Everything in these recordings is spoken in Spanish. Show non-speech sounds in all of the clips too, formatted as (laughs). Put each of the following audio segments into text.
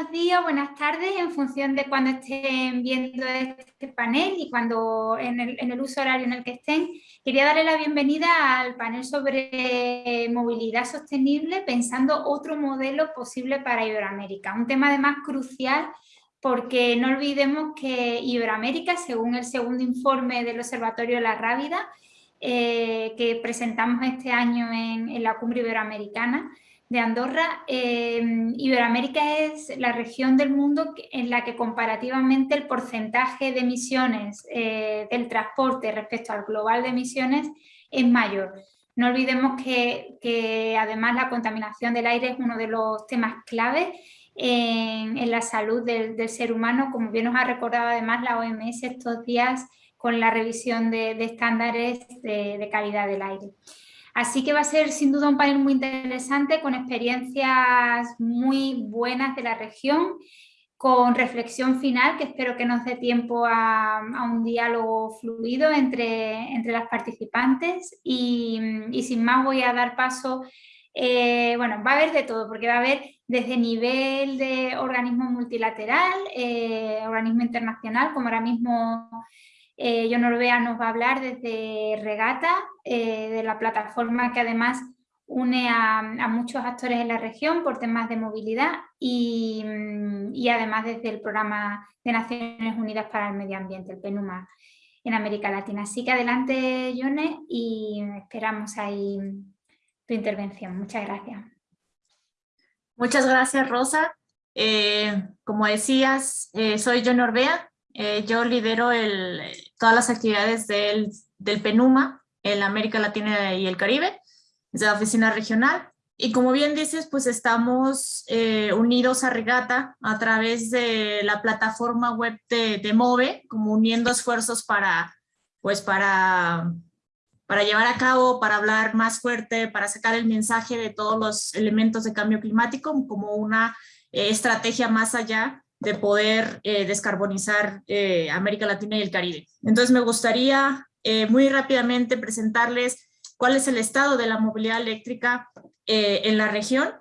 Buenos días, buenas tardes, en función de cuando estén viendo este panel y cuando en el, uso horario en el que estén. Quería darle la bienvenida al panel sobre movilidad sostenible, pensando otro modelo posible para Iberoamérica. Un tema además crucial porque no olvidemos que Iberoamérica, según el segundo informe del Observatorio la Rábida, eh, que presentamos este año en la Cumbre Iberoamericana, de Andorra, eh, Iberoamérica es la región del mundo en la que comparativamente el porcentaje de emisiones eh, del transporte respecto al global de emisiones es mayor. No olvidemos que, además la contaminación del aire es uno de los temas clave en, la salud del, ser humano, como bien nos ha recordado además la OMS estos días con la revisión de, estándares de calidad del aire. Así que va a ser sin duda un panel muy interesante con experiencias muy buenas de la región, con reflexión final que espero que nos dé tiempo a, un diálogo fluido entre, entre las participantes. Y, sin más voy a dar paso, eh, bueno, va a haber de todo porque va a haber desde nivel de organismo multilateral, eh, organismo internacional, como ahora mismo eh, John Orbea nos va a hablar desde Regata, eh, de la plataforma que además une a, muchos actores en la región por temas de movilidad y, además desde el Programa de Naciones Unidas para el Medio Ambiente, el PNUMA, en América Latina. Así que adelante, Yone, y esperamos ahí tu intervención. Muchas gracias. Muchas gracias, Rosa. Eh, como decías, soy John Orbea, eh, yo lidero el, todas las actividades del, del, PENUMA en América Latina y el Caribe, desde la oficina regional. Y como bien dices, pues estamos eh, unidos a Regata a través de la plataforma web de, de, MOVE, como uniendo esfuerzos para, pues para, para llevar a cabo, para hablar más fuerte, para sacar el mensaje de todos los elementos de cambio climático como una eh, estrategia más allá de poder eh, descarbonizar eh, América Latina y el Caribe. Entonces me gustaría eh, muy rápidamente presentarles cuál es el estado de la movilidad eléctrica en la región.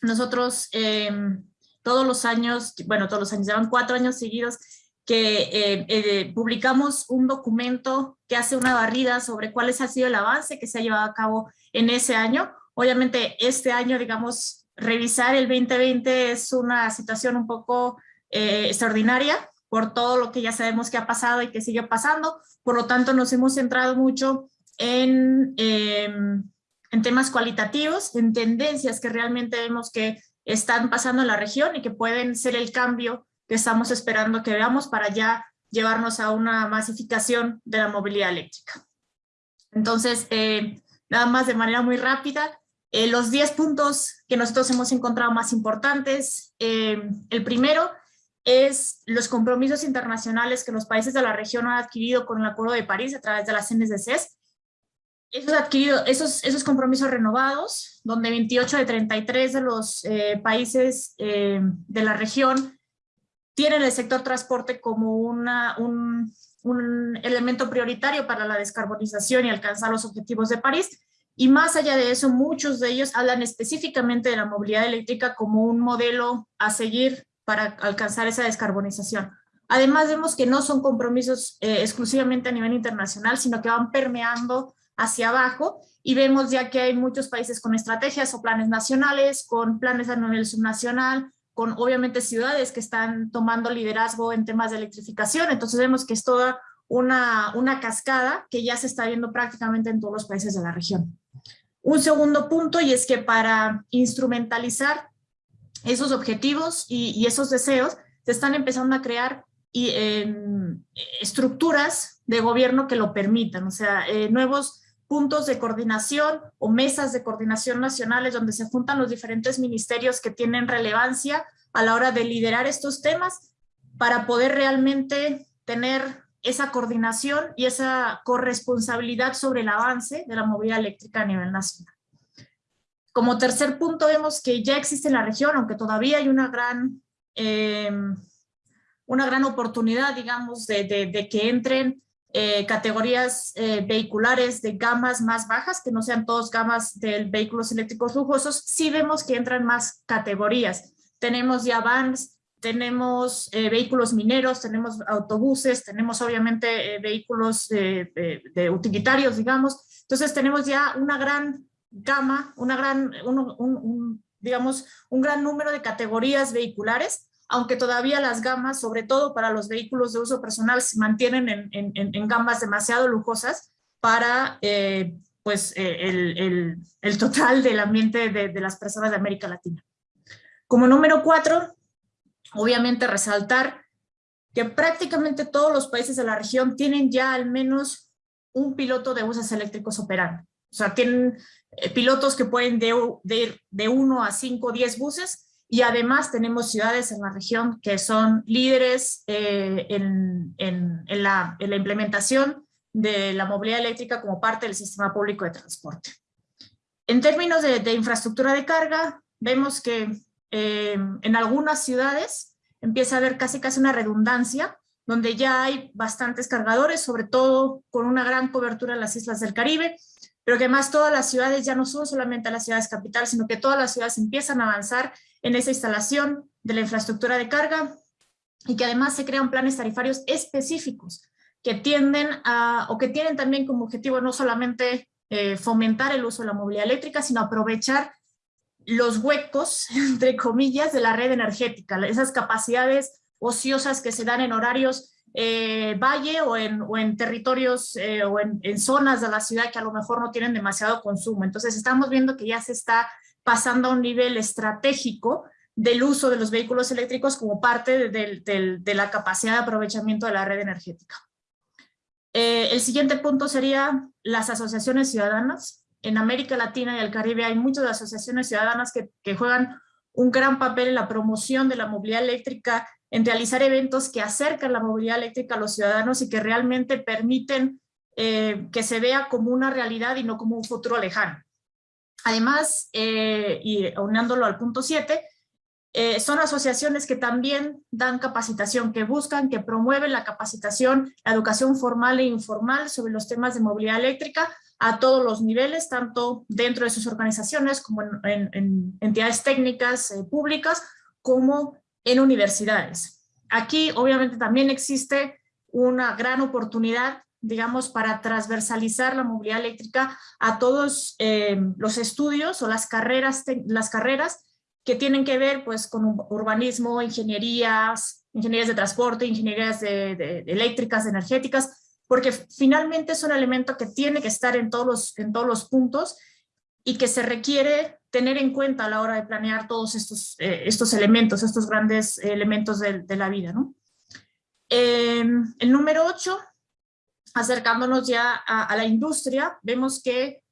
Nosotros em, todos los años, bueno, todos los años, llevan cuatro años seguidos que publicamos un documento que hace una barrida sobre cuál ha sido el avance que se ha llevado a cabo en ese año. Obviamente este año, digamos, revisar el 2020 es una situación un poco eh, extraordinaria por todo lo que ya sabemos que ha pasado y que sigue pasando. Por lo tanto, nos hemos centrado mucho en, em, en temas cualitativos, en tendencias que realmente vemos que están pasando en la región y que pueden ser el cambio que estamos esperando que veamos para ya llevarnos a una masificación de la movilidad eléctrica. Entonces, eh, nada más de manera muy rápida, eh, los 10 puntos que nosotros hemos encontrado más importantes, eh, el primero es los compromisos internacionales que los países de la región han adquirido con el Acuerdo de París a través de las NSDCs. Esos, adquirido, esos, esos compromisos renovados, donde 28 de 33 de los eh, países de la región tienen el sector transporte como un, un elemento prioritario para la descarbonización y alcanzar los objetivos de París. Y más allá de eso, muchos de ellos hablan específicamente de la movilidad eléctrica como un modelo a seguir para alcanzar esa descarbonización. Además vemos que no son compromisos eh, exclusivamente a nivel internacional, sino que van permeando hacia abajo y vemos ya que hay muchos países con estrategias o planes nacionales, con planes a nivel subnacional, con obviamente ciudades que están tomando liderazgo en temas de electrificación, entonces vemos que es toda una, una cascada que ya se está viendo prácticamente en todos los países de la región. Un segundo punto y es que para instrumentalizar esos objetivos y, esos deseos se están empezando a crear em, estructuras de gobierno que lo permitan, o sea, eh, nuevos puntos de coordinación o mesas de coordinación nacionales donde se juntan los diferentes ministerios que tienen relevancia a la hora de liderar estos temas para poder realmente tener esa coordinación y esa corresponsabilidad sobre el avance de la movilidad eléctrica a nivel nacional. Como tercer punto vemos que ya existe en la región, aunque todavía hay una gran, eh, una gran oportunidad, digamos, de, que entren eh, categorías eh, vehiculares de gamas más bajas, que no sean todos gamas de vehículos eléctricos lujosos, sí vemos que entran más categorías. tenemos ya vans, tenemos eh, vehículos mineros, tenemos autobuses, tenemos obviamente eh, vehículos de, utilitarios, digamos. Entonces tenemos ya una gran gama, una gran, un, digamos, un gran número de categorías vehiculares, aunque todavía las gamas, sobre todo para los vehículos de uso personal, se mantienen en, en, gamas demasiado lujosas para eh, pues, el, el, el, total del ambiente de, de las personas de América Latina. Como número cuatro, obviamente resaltar que prácticamente todos los países de la región tienen ya al menos un piloto de buses eléctricos operando. O sea, tienen eh, pilotos que pueden de, de, de 1 a 5 o 10 buses y además tenemos ciudades en la región que son líderes eh, en, en, en, la, en la implementación de la movilidad eléctrica como parte del sistema público de transporte. En términos de infraestructura de carga, vemos que eh, en algunas ciudades empieza a haber casi casi una redundancia, donde ya hay bastantes cargadores, sobre todo con una gran cobertura en las islas del Caribe, pero que además todas las ciudades ya no son solamente las ciudades capitales, sino que todas las ciudades empiezan a avanzar en esa instalación de la infraestructura de carga y que además se crean planes tarifarios específicos que tienden a, o que tienen también como objetivo no solamente eh, fomentar el uso de la movilidad eléctrica, sino aprovechar los huecos, (laughs) entre comillas, de la red energética, esas capacidades ociosas que se dan en horarios eh, valle o en, territorios eh, o en, zonas de la ciudad que a lo mejor no tienen demasiado consumo. Entonces estamos viendo que ya se está pasando a un nivel estratégico del uso de los vehículos eléctricos como parte de la capacidad de aprovechamiento de la red energética. Eh, el siguiente punto sería las asociaciones ciudadanas en América Latina y el Caribe hay muchas asociaciones ciudadanas que, juegan un gran papel en la promoción de la movilidad eléctrica, en realizar eventos que acercan la movilidad eléctrica a los ciudadanos y que realmente permiten eh, que se vea como una realidad y no como un futuro lejano. Además, eh, y unándolo al punto 7, eh, son asociaciones que también dan capacitación, que buscan, que promueven la capacitación, la educación formal e informal sobre los temas de movilidad eléctrica, a todos los niveles, tanto dentro de sus organizaciones como en, entidades técnicas eh, públicas, como en universidades. Aquí obviamente también existe una gran oportunidad, digamos, para transversalizar la movilidad eléctrica a todos eh, los estudios o las carreras, las carreras que tienen que ver pues con urbanismo, ingenierías, ingenierías de transporte, ingenierías de eléctricas, energéticas, porque finalmente es un elemento que tiene que estar en todos los, en todos los puntos y que se requiere tener en cuenta a la hora de planear todos estos, eh, estos elementos, estos grandes elementos de, la vida. ¿no? Em, el número 8, acercándonos ya a, la industria, vemos que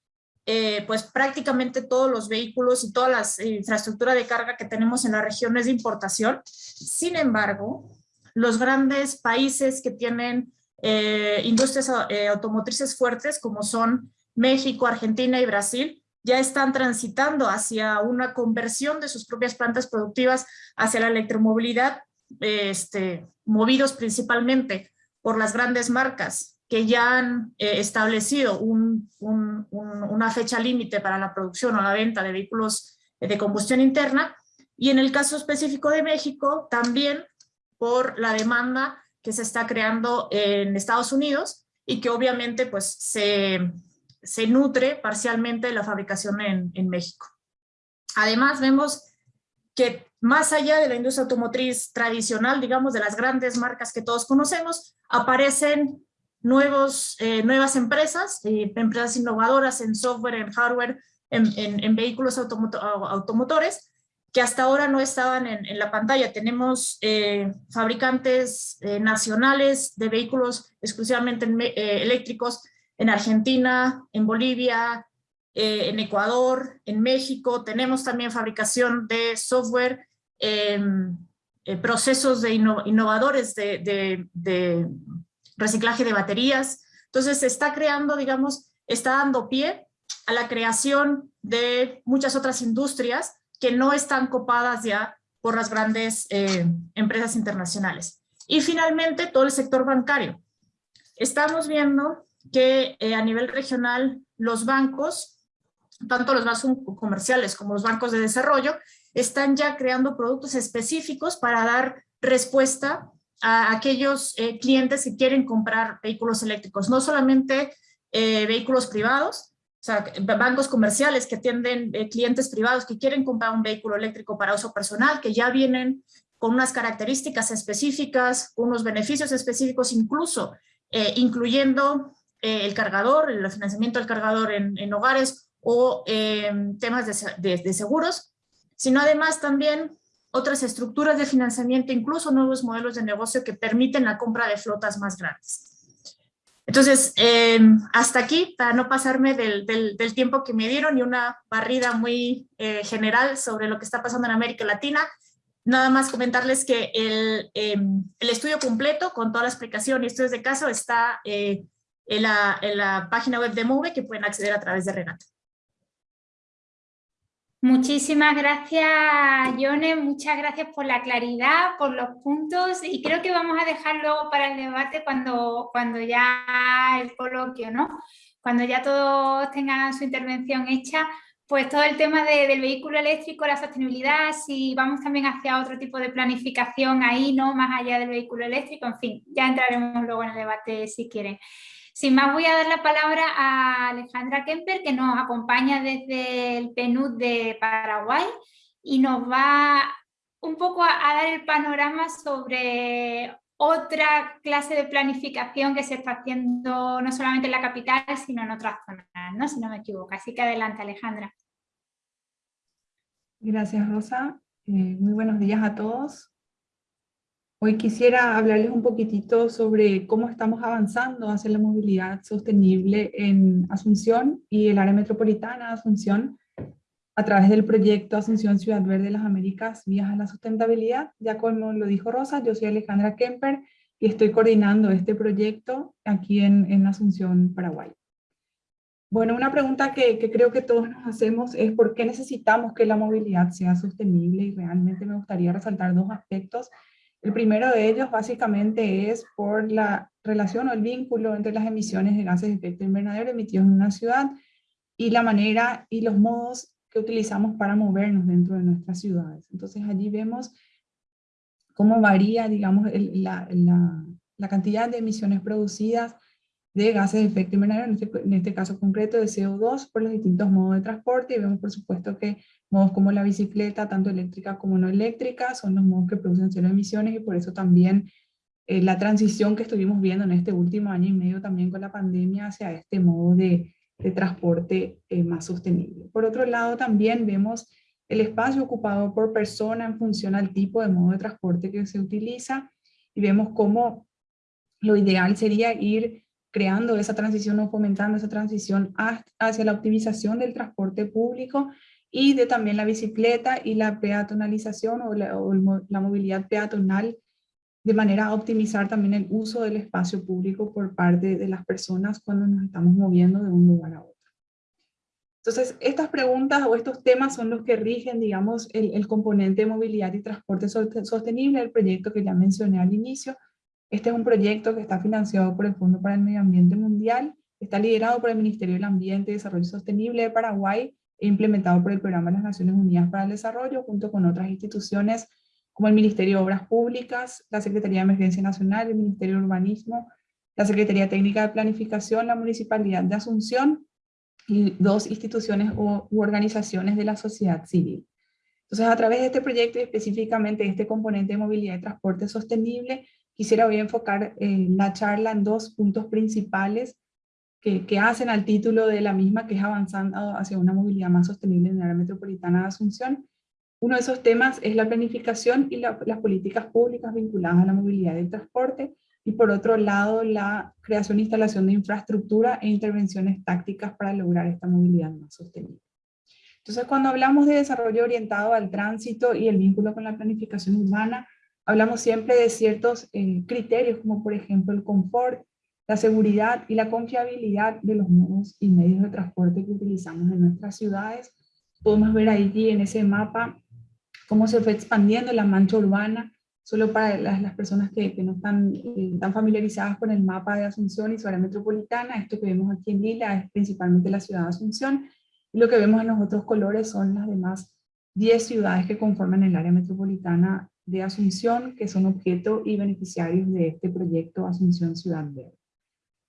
eh, pues prácticamente todos los vehículos y toda la infraestructura de carga que tenemos en la región es de importación. Sin embargo, los grandes países que tienen eh, industrias eh, automotrices fuertes como son México, Argentina y Brasil, ya están transitando hacia una conversión de sus propias plantas productivas hacia la electromovilidad, este, movidos principalmente por las grandes marcas que ya han eh, establecido una fecha límite para la producción o la venta de vehículos de combustión interna. Y en el caso específico de México, también por la demanda que se está creando en Estados Unidos y que obviamente pues se, se nutre parcialmente de la fabricación en, en México. Además vemos que más allá de la industria automotriz tradicional, digamos, de las grandes marcas que todos conocemos, aparecen nuevos, eh, nuevas empresas, eh, empresas innovadoras en software, en hardware, en, en, vehículos automotores, que hasta ahora no estaban en, la pantalla. Tenemos eh, fabricantes nacionales de vehículos exclusivamente eléctricos en Argentina, en Bolivia, en Ecuador, en México. Tenemos también fabricación de software, em, procesos de innovadores de reciclaje de baterías. Entonces se está creando, digamos, está dando pie a la creación de muchas otras industrias que no están copadas ya por las grandes eh, empresas internacionales. Y finalmente, todo el sector bancario. Estamos viendo que eh, a nivel regional los bancos, tanto los bancos comerciales como los bancos de desarrollo, están ya creando productos específicos para dar respuesta a aquellos eh, clientes que quieren comprar vehículos eléctricos, no solamente eh, vehículos privados, o sea, bancos comerciales que atienden eh, clientes privados que quieren comprar un vehículo eléctrico para uso personal, que ya vienen con unas características específicas, unos beneficios específicos, incluso incluyendo el cargador, el financiamiento del cargador en, hogares o temas de seguros, sino además también otras estructuras de financiamiento, incluso nuevos modelos de negocio que permiten la compra de flotas más grandes. Entonces, eh, hasta aquí, para no pasarme del, del, tiempo que me dieron y una barrida muy eh, general sobre lo que está pasando en América Latina, nada más comentarles que el, em, el estudio completo con toda la explicación y estudios de caso está eh, en, la, en, la, página web de MOVE que pueden acceder a través de Renata. Muchísimas gracias, Yone, muchas gracias por la claridad, por los puntos y creo que vamos a dejar luego para el debate cuando, cuando ya el coloquio, ¿no? Cuando ya todos tengan su intervención hecha, pues todo el tema del vehículo eléctrico, la sostenibilidad, si vamos también hacia otro tipo de planificación ahí, ¿no? Más allá del vehículo eléctrico, en fin, ya entraremos luego en el debate si quieren. Sin más voy a dar la palabra a Alejandra Kemper que nos acompaña desde el PNUD de Paraguay y nos va un poco a, dar el panorama sobre otra clase de planificación que se está haciendo no solamente en la capital, sino en otras zonas, ¿no? si no me equivoco. Así que adelante, Alejandra. Gracias, Rosa. Eh, muy buenos días a todos. Hoy quisiera hablarles un poquitito sobre cómo estamos avanzando hacia la movilidad sostenible en Asunción y el área metropolitana de Asunción a través del proyecto Asunción Ciudad Verde de las Américas Vías a la Sustentabilidad. Ya como lo dijo Rosa, yo soy Alejandra Kemper y estoy coordinando este proyecto aquí en, en Asunción, Paraguay. Bueno, una pregunta que, que, creo que todos nos hacemos es por qué necesitamos que la movilidad sea sostenible y realmente me gustaría resaltar dos aspectos el primero de ellos básicamente es por la relación o el vínculo entre las emisiones de gases de efecto invernadero emitidos en una ciudad y la manera y los modos que utilizamos para movernos dentro de nuestras ciudades. Entonces allí vemos cómo varía, digamos, la, cantidad de emisiones producidas de gases de efecto invernadero, en este, en este caso concreto de CO2, por los distintos modos de transporte, y vemos por supuesto que modos como la bicicleta, tanto eléctrica como no eléctrica, son los modos que producen cero emisiones, y por eso también eh, la transición que estuvimos viendo en este último año y medio también con la pandemia hacia este modo de, de transporte eh, más sostenible. Por otro lado, también vemos el espacio ocupado por persona en función al tipo de modo de transporte que se utiliza, y vemos cómo lo ideal sería ir creando esa transición o fomentando esa transición hacia la optimización del transporte público y de también la bicicleta y la peatonalización o la, la movilidad peatonal de manera a optimizar también el uso del espacio público por parte de las personas cuando nos estamos moviendo de un lugar a otro. Entonces, estas preguntas o estos temas son los que rigen, digamos, el, el componente de movilidad y transporte sostenible del proyecto que ya mencioné al inicio, este es un proyecto que está financiado por el Fondo para el Medio Ambiente Mundial, está liderado por el Ministerio del Ambiente y Desarrollo Sostenible de Paraguay e implementado por el Programa de las Naciones Unidas para el Desarrollo, junto con otras instituciones como el Ministerio de Obras Públicas, la Secretaría de Emergencia Nacional, el Ministerio de Urbanismo, la Secretaría Técnica de Planificación, la Municipalidad de Asunción y dos instituciones u organizaciones de la sociedad civil. Entonces, a través de este proyecto y específicamente este componente de movilidad y transporte sostenible, Quisiera hoy enfocar eh, la charla en dos puntos principales que, que, hacen al título de la misma, que es avanzando hacia una movilidad más sostenible en la área metropolitana de Asunción. Uno de esos temas es la planificación y las políticas públicas vinculadas a la movilidad y el transporte, y por otro lado la creación e instalación de infraestructura e intervenciones tácticas para lograr esta movilidad más sostenible. Entonces cuando hablamos de desarrollo orientado al tránsito y el vínculo con la planificación urbana, Hablamos siempre de ciertos eh, criterios, como por ejemplo el confort, la seguridad y la confiabilidad de los modos y medios de transporte que utilizamos en nuestras ciudades. Podemos ver allí en ese mapa cómo se fue expandiendo la mancha urbana, solo para las, personas que, no están eh, tan familiarizadas con el mapa de Asunción y su área metropolitana, esto que vemos aquí en lila es principalmente la ciudad de Asunción, y lo que vemos en los otros colores son las demás 10 ciudades que conforman el área metropolitana de Asunción, que son objeto y beneficiarios de este proyecto Asunción Ciudad Verde.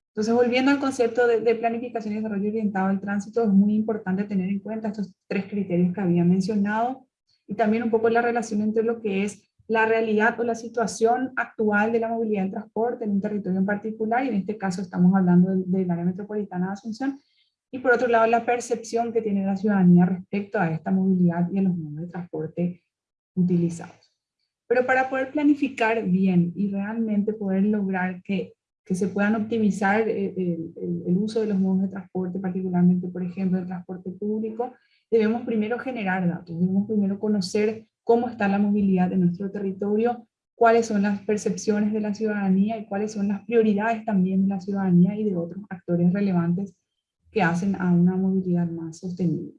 Entonces, volviendo al concepto de, de, planificación y desarrollo orientado al tránsito, es muy importante tener en cuenta estos tres criterios que había mencionado, y también un poco la relación entre lo que es la realidad o la situación actual de la movilidad del transporte en un territorio en particular, y en este caso estamos hablando del, área metropolitana de Asunción, y por otro lado la percepción que tiene la ciudadanía respecto a esta movilidad y a los modos de transporte utilizados. Pero para poder planificar bien y realmente poder lograr que, que se puedan optimizar eh, el, el, el, uso de los modos de transporte, particularmente, por ejemplo, el transporte público, debemos primero generar datos, debemos primero conocer cómo está la movilidad de nuestro territorio, cuáles son las percepciones de la ciudadanía y cuáles son las prioridades también de la ciudadanía y de otros actores relevantes que hacen a una movilidad más sostenible.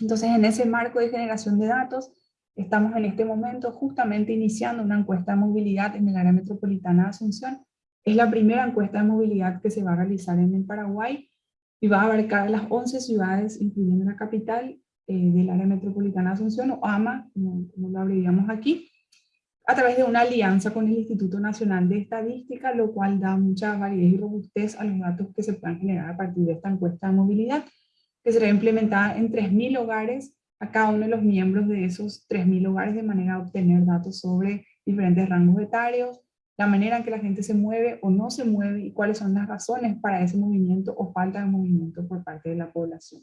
Entonces, en ese marco de generación de datos, estamos en este momento justamente iniciando una encuesta de movilidad en el área metropolitana de Asunción. Es la primera encuesta de movilidad que se va a realizar en el Paraguay y va a abarcar las 11 ciudades, incluyendo la capital eh, del área metropolitana de Asunción, o AMA, como, como lo abreviamos aquí, a través de una alianza con el Instituto Nacional de Estadística, lo cual da mucha validez y robustez a los datos que se puedan generar a partir de esta encuesta de movilidad, que será implementada en 3.000 hogares a cada uno de los miembros de esos 3.000 hogares de manera a obtener datos sobre diferentes rangos etarios, la manera en que la gente se mueve o no se mueve y cuáles son las razones para ese movimiento o falta de movimiento por parte de la población.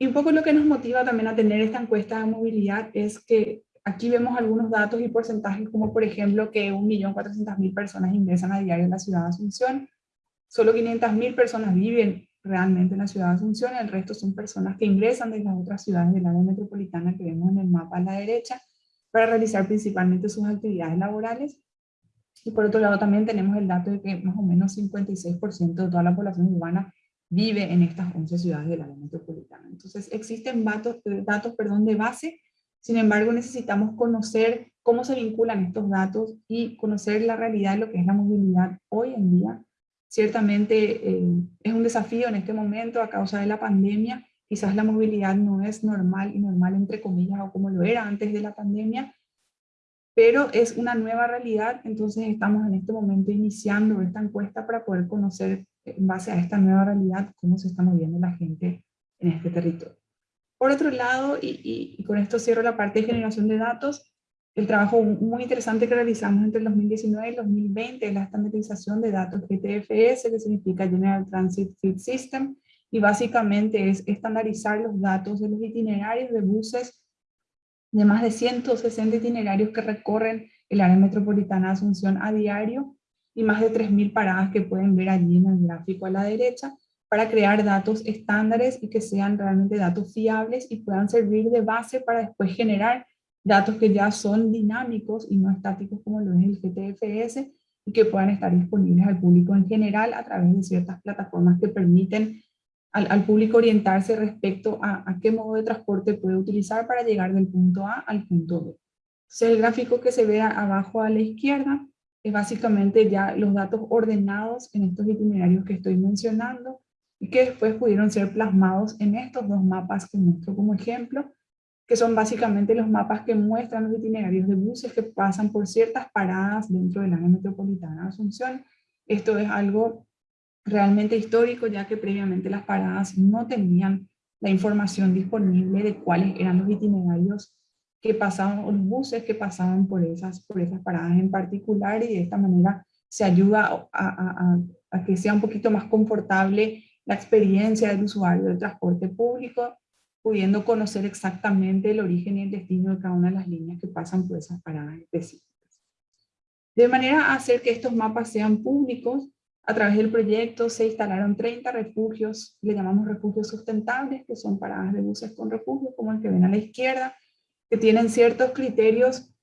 Y un poco lo que nos motiva también a tener esta encuesta de movilidad es que Aquí vemos algunos datos y porcentajes, como por ejemplo que 1.400.000 personas ingresan a diario en la ciudad de Asunción, solo 500.000 personas viven realmente en la ciudad de Asunción, el resto son personas que ingresan desde las otras ciudades del área metropolitana que vemos en el mapa a la derecha, para realizar principalmente sus actividades laborales. Y por otro lado también tenemos el dato de que más o menos 56% de toda la población urbana vive en estas 11 ciudades del área metropolitana. Entonces existen datos, datos perdón, de base sin embargo, necesitamos conocer cómo se vinculan estos datos y conocer la realidad de lo que es la movilidad hoy en día. Ciertamente eh, es un desafío en este momento a causa de la pandemia. Quizás la movilidad no es normal y normal entre comillas o como lo era antes de la pandemia, pero es una nueva realidad, entonces estamos en este momento iniciando esta encuesta para poder conocer en base a esta nueva realidad cómo se está moviendo la gente en este territorio. Por otro lado, y, y, con esto cierro la parte de generación de datos, el trabajo muy interesante que realizamos entre el 2019 y el 2020 es la estandarización de datos GTFS, que significa General Transit Feed System, y básicamente es estandarizar los datos de los itinerarios de buses de más de 160 itinerarios que recorren el área metropolitana de Asunción a diario y más de 3.000 paradas que pueden ver allí en el gráfico a la derecha, para crear datos estándares y que sean realmente datos fiables y puedan servir de base para después generar datos que ya son dinámicos y no estáticos como lo es el GTFS y que puedan estar disponibles al público en general a través de ciertas plataformas que permiten al, al público orientarse respecto a, a, qué modo de transporte puede utilizar para llegar del punto A al punto B. Entonces el gráfico que se ve abajo a la izquierda es básicamente ya los datos ordenados en estos itinerarios que estoy mencionando, y que después pudieron ser plasmados en estos dos mapas que muestro como ejemplo, que son básicamente los mapas que muestran los itinerarios de buses que pasan por ciertas paradas dentro del área metropolitana de Asunción. Esto es algo realmente histórico, ya que previamente las paradas no tenían la información disponible de cuáles eran los itinerarios que pasaban, o los buses que pasaban por esas, por esas paradas en particular, y de esta manera se ayuda a, a, a que sea un poquito más confortable la experiencia del usuario del transporte público, pudiendo conocer exactamente el origen y el destino de cada una de las líneas que pasan por esas paradas específicas. De manera a hacer que estos mapas sean públicos, a través del proyecto se instalaron 30 refugios, le llamamos refugios sustentables, que son paradas de buses con refugio, como el que ven a la izquierda, que tienen ciertos criterios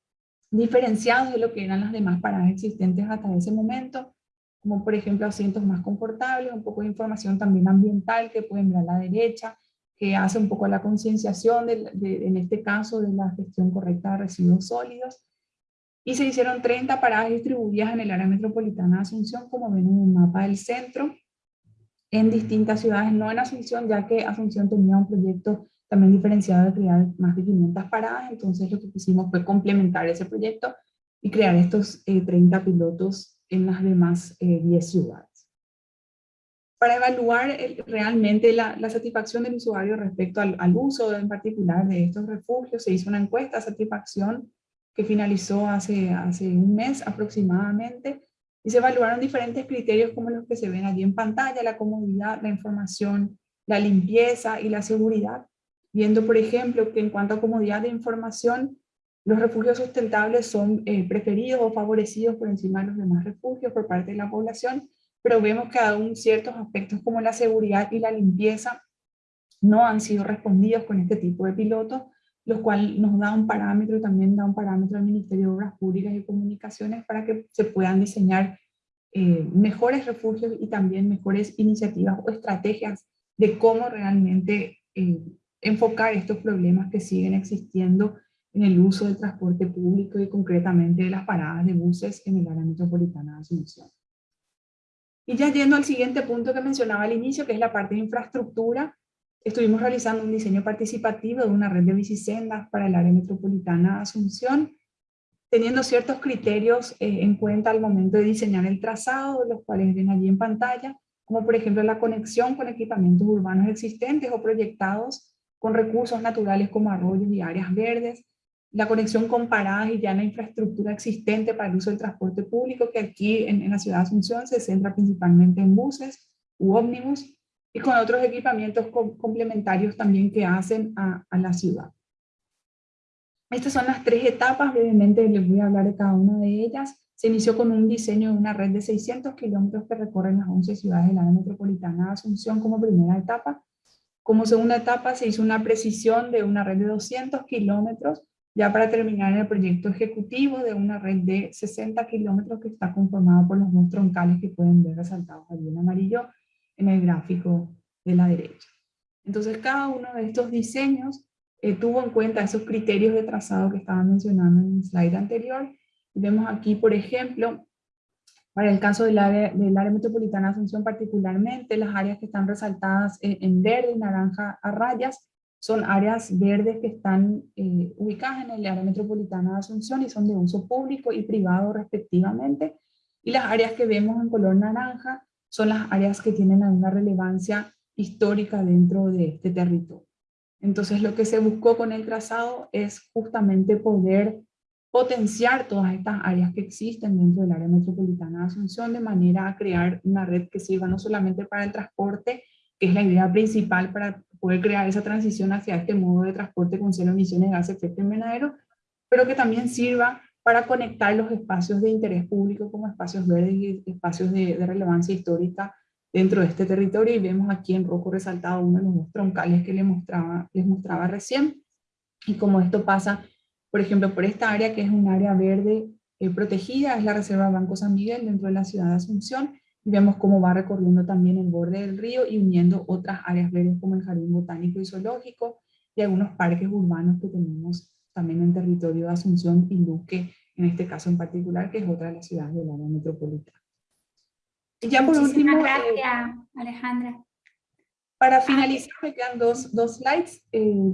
diferenciados de lo que eran las demás paradas existentes hasta ese momento, como por ejemplo asientos más confortables, un poco de información también ambiental que pueden ver a la derecha, que hace un poco la concienciación, en este caso, de la gestión correcta de residuos sólidos. Y se hicieron 30 paradas distribuidas en el área metropolitana de Asunción, como ven en el mapa del centro, en distintas ciudades, no en Asunción, ya que Asunción tenía un proyecto también diferenciado de crear más de 500 paradas, entonces lo que hicimos fue complementar ese proyecto y crear estos 30 pilotos en las demás 10 ciudades para evaluar realmente la, satisfacción del usuario respecto al, uso en particular de estos refugios. Se hizo una encuesta de satisfacción que finalizó hace, un mes aproximadamente y se evaluaron diferentes criterios como los que se ven allí en pantalla, la comodidad, la información, la limpieza y la seguridad, viendo por ejemplo que en cuanto a comodidad de información, los refugios sustentables son eh, preferidos o favorecidos por encima de los demás refugios por parte de la población, pero vemos que aún ciertos aspectos como la seguridad y la limpieza no han sido respondidos con este tipo de pilotos, lo cual nos da un parámetro, también da un parámetro al Ministerio de Obras Públicas y Comunicaciones para que se puedan diseñar eh, mejores refugios y también mejores iniciativas o estrategias de cómo realmente eh, enfocar estos problemas que siguen existiendo en el uso del transporte público y concretamente de las paradas de buses en el área metropolitana de Asunción. Y ya yendo al siguiente punto que mencionaba al inicio, que es la parte de infraestructura, estuvimos realizando un diseño participativo de una red de bicisendas para el área metropolitana de Asunción, teniendo ciertos criterios eh, en cuenta al momento de diseñar el trazado, los cuales ven allí en pantalla, como por ejemplo la conexión con equipamientos urbanos existentes o proyectados con recursos naturales como arroyos y áreas verdes, la conexión con paradas y ya la infraestructura existente para el uso del transporte público, que aquí en, la ciudad de Asunción se centra principalmente en buses u ómnibus, y con otros equipamientos complementarios también que hacen a, la ciudad. Estas son las tres etapas, brevemente les voy a hablar de cada una de ellas. Se inició con un diseño de una red de 600 kilómetros que recorren las 11 ciudades del área metropolitana de Asunción como primera etapa. Como segunda etapa se hizo una precisión de una red de 200 kilómetros ya para terminar el proyecto ejecutivo de una red de 60 kilómetros que está conformada por los dos troncales que pueden ver resaltados allí en amarillo en el gráfico de la derecha. Entonces cada uno de estos diseños eh, tuvo en cuenta esos criterios de trazado que estaba mencionando en el slide anterior. Y vemos aquí, por ejemplo, para el caso del área, metropolitana de Asunción particularmente, las áreas que están resaltadas en, verde naranja a rayas, son áreas verdes que están eh, ubicadas en el área metropolitana de Asunción y son de uso público y privado respectivamente. Y las áreas que vemos en color naranja son las áreas que tienen alguna relevancia histórica dentro de este territorio. Entonces lo que se buscó con el trazado es justamente poder potenciar todas estas áreas que existen dentro del área metropolitana de Asunción de manera a crear una red que sirva no solamente para el transporte, que es la idea principal para poder crear esa transición hacia este modo de transporte con cero emisiones de gases de efecto invernadero, pero que también sirva para conectar los espacios de interés público como espacios verdes y espacios de, relevancia histórica dentro de este territorio. Y vemos aquí en rojo resaltado uno de los troncales que les mostraba, les recién. Y como esto pasa, por ejemplo, por esta área que es un área verde eh, protegida, es la Reserva Banco San Miguel dentro de la ciudad de Asunción vemos cómo va recorriendo también el borde del río y uniendo otras áreas verdes como el Jardín Botánico y Zoológico y algunos parques urbanos que tenemos también en territorio de Asunción y Luque, en este caso en particular, que es otra de las ciudades del área metropolitana. Y ya por último, gracias, Alejandra. Para finalizar, me quedan dos, dos slides. Eh,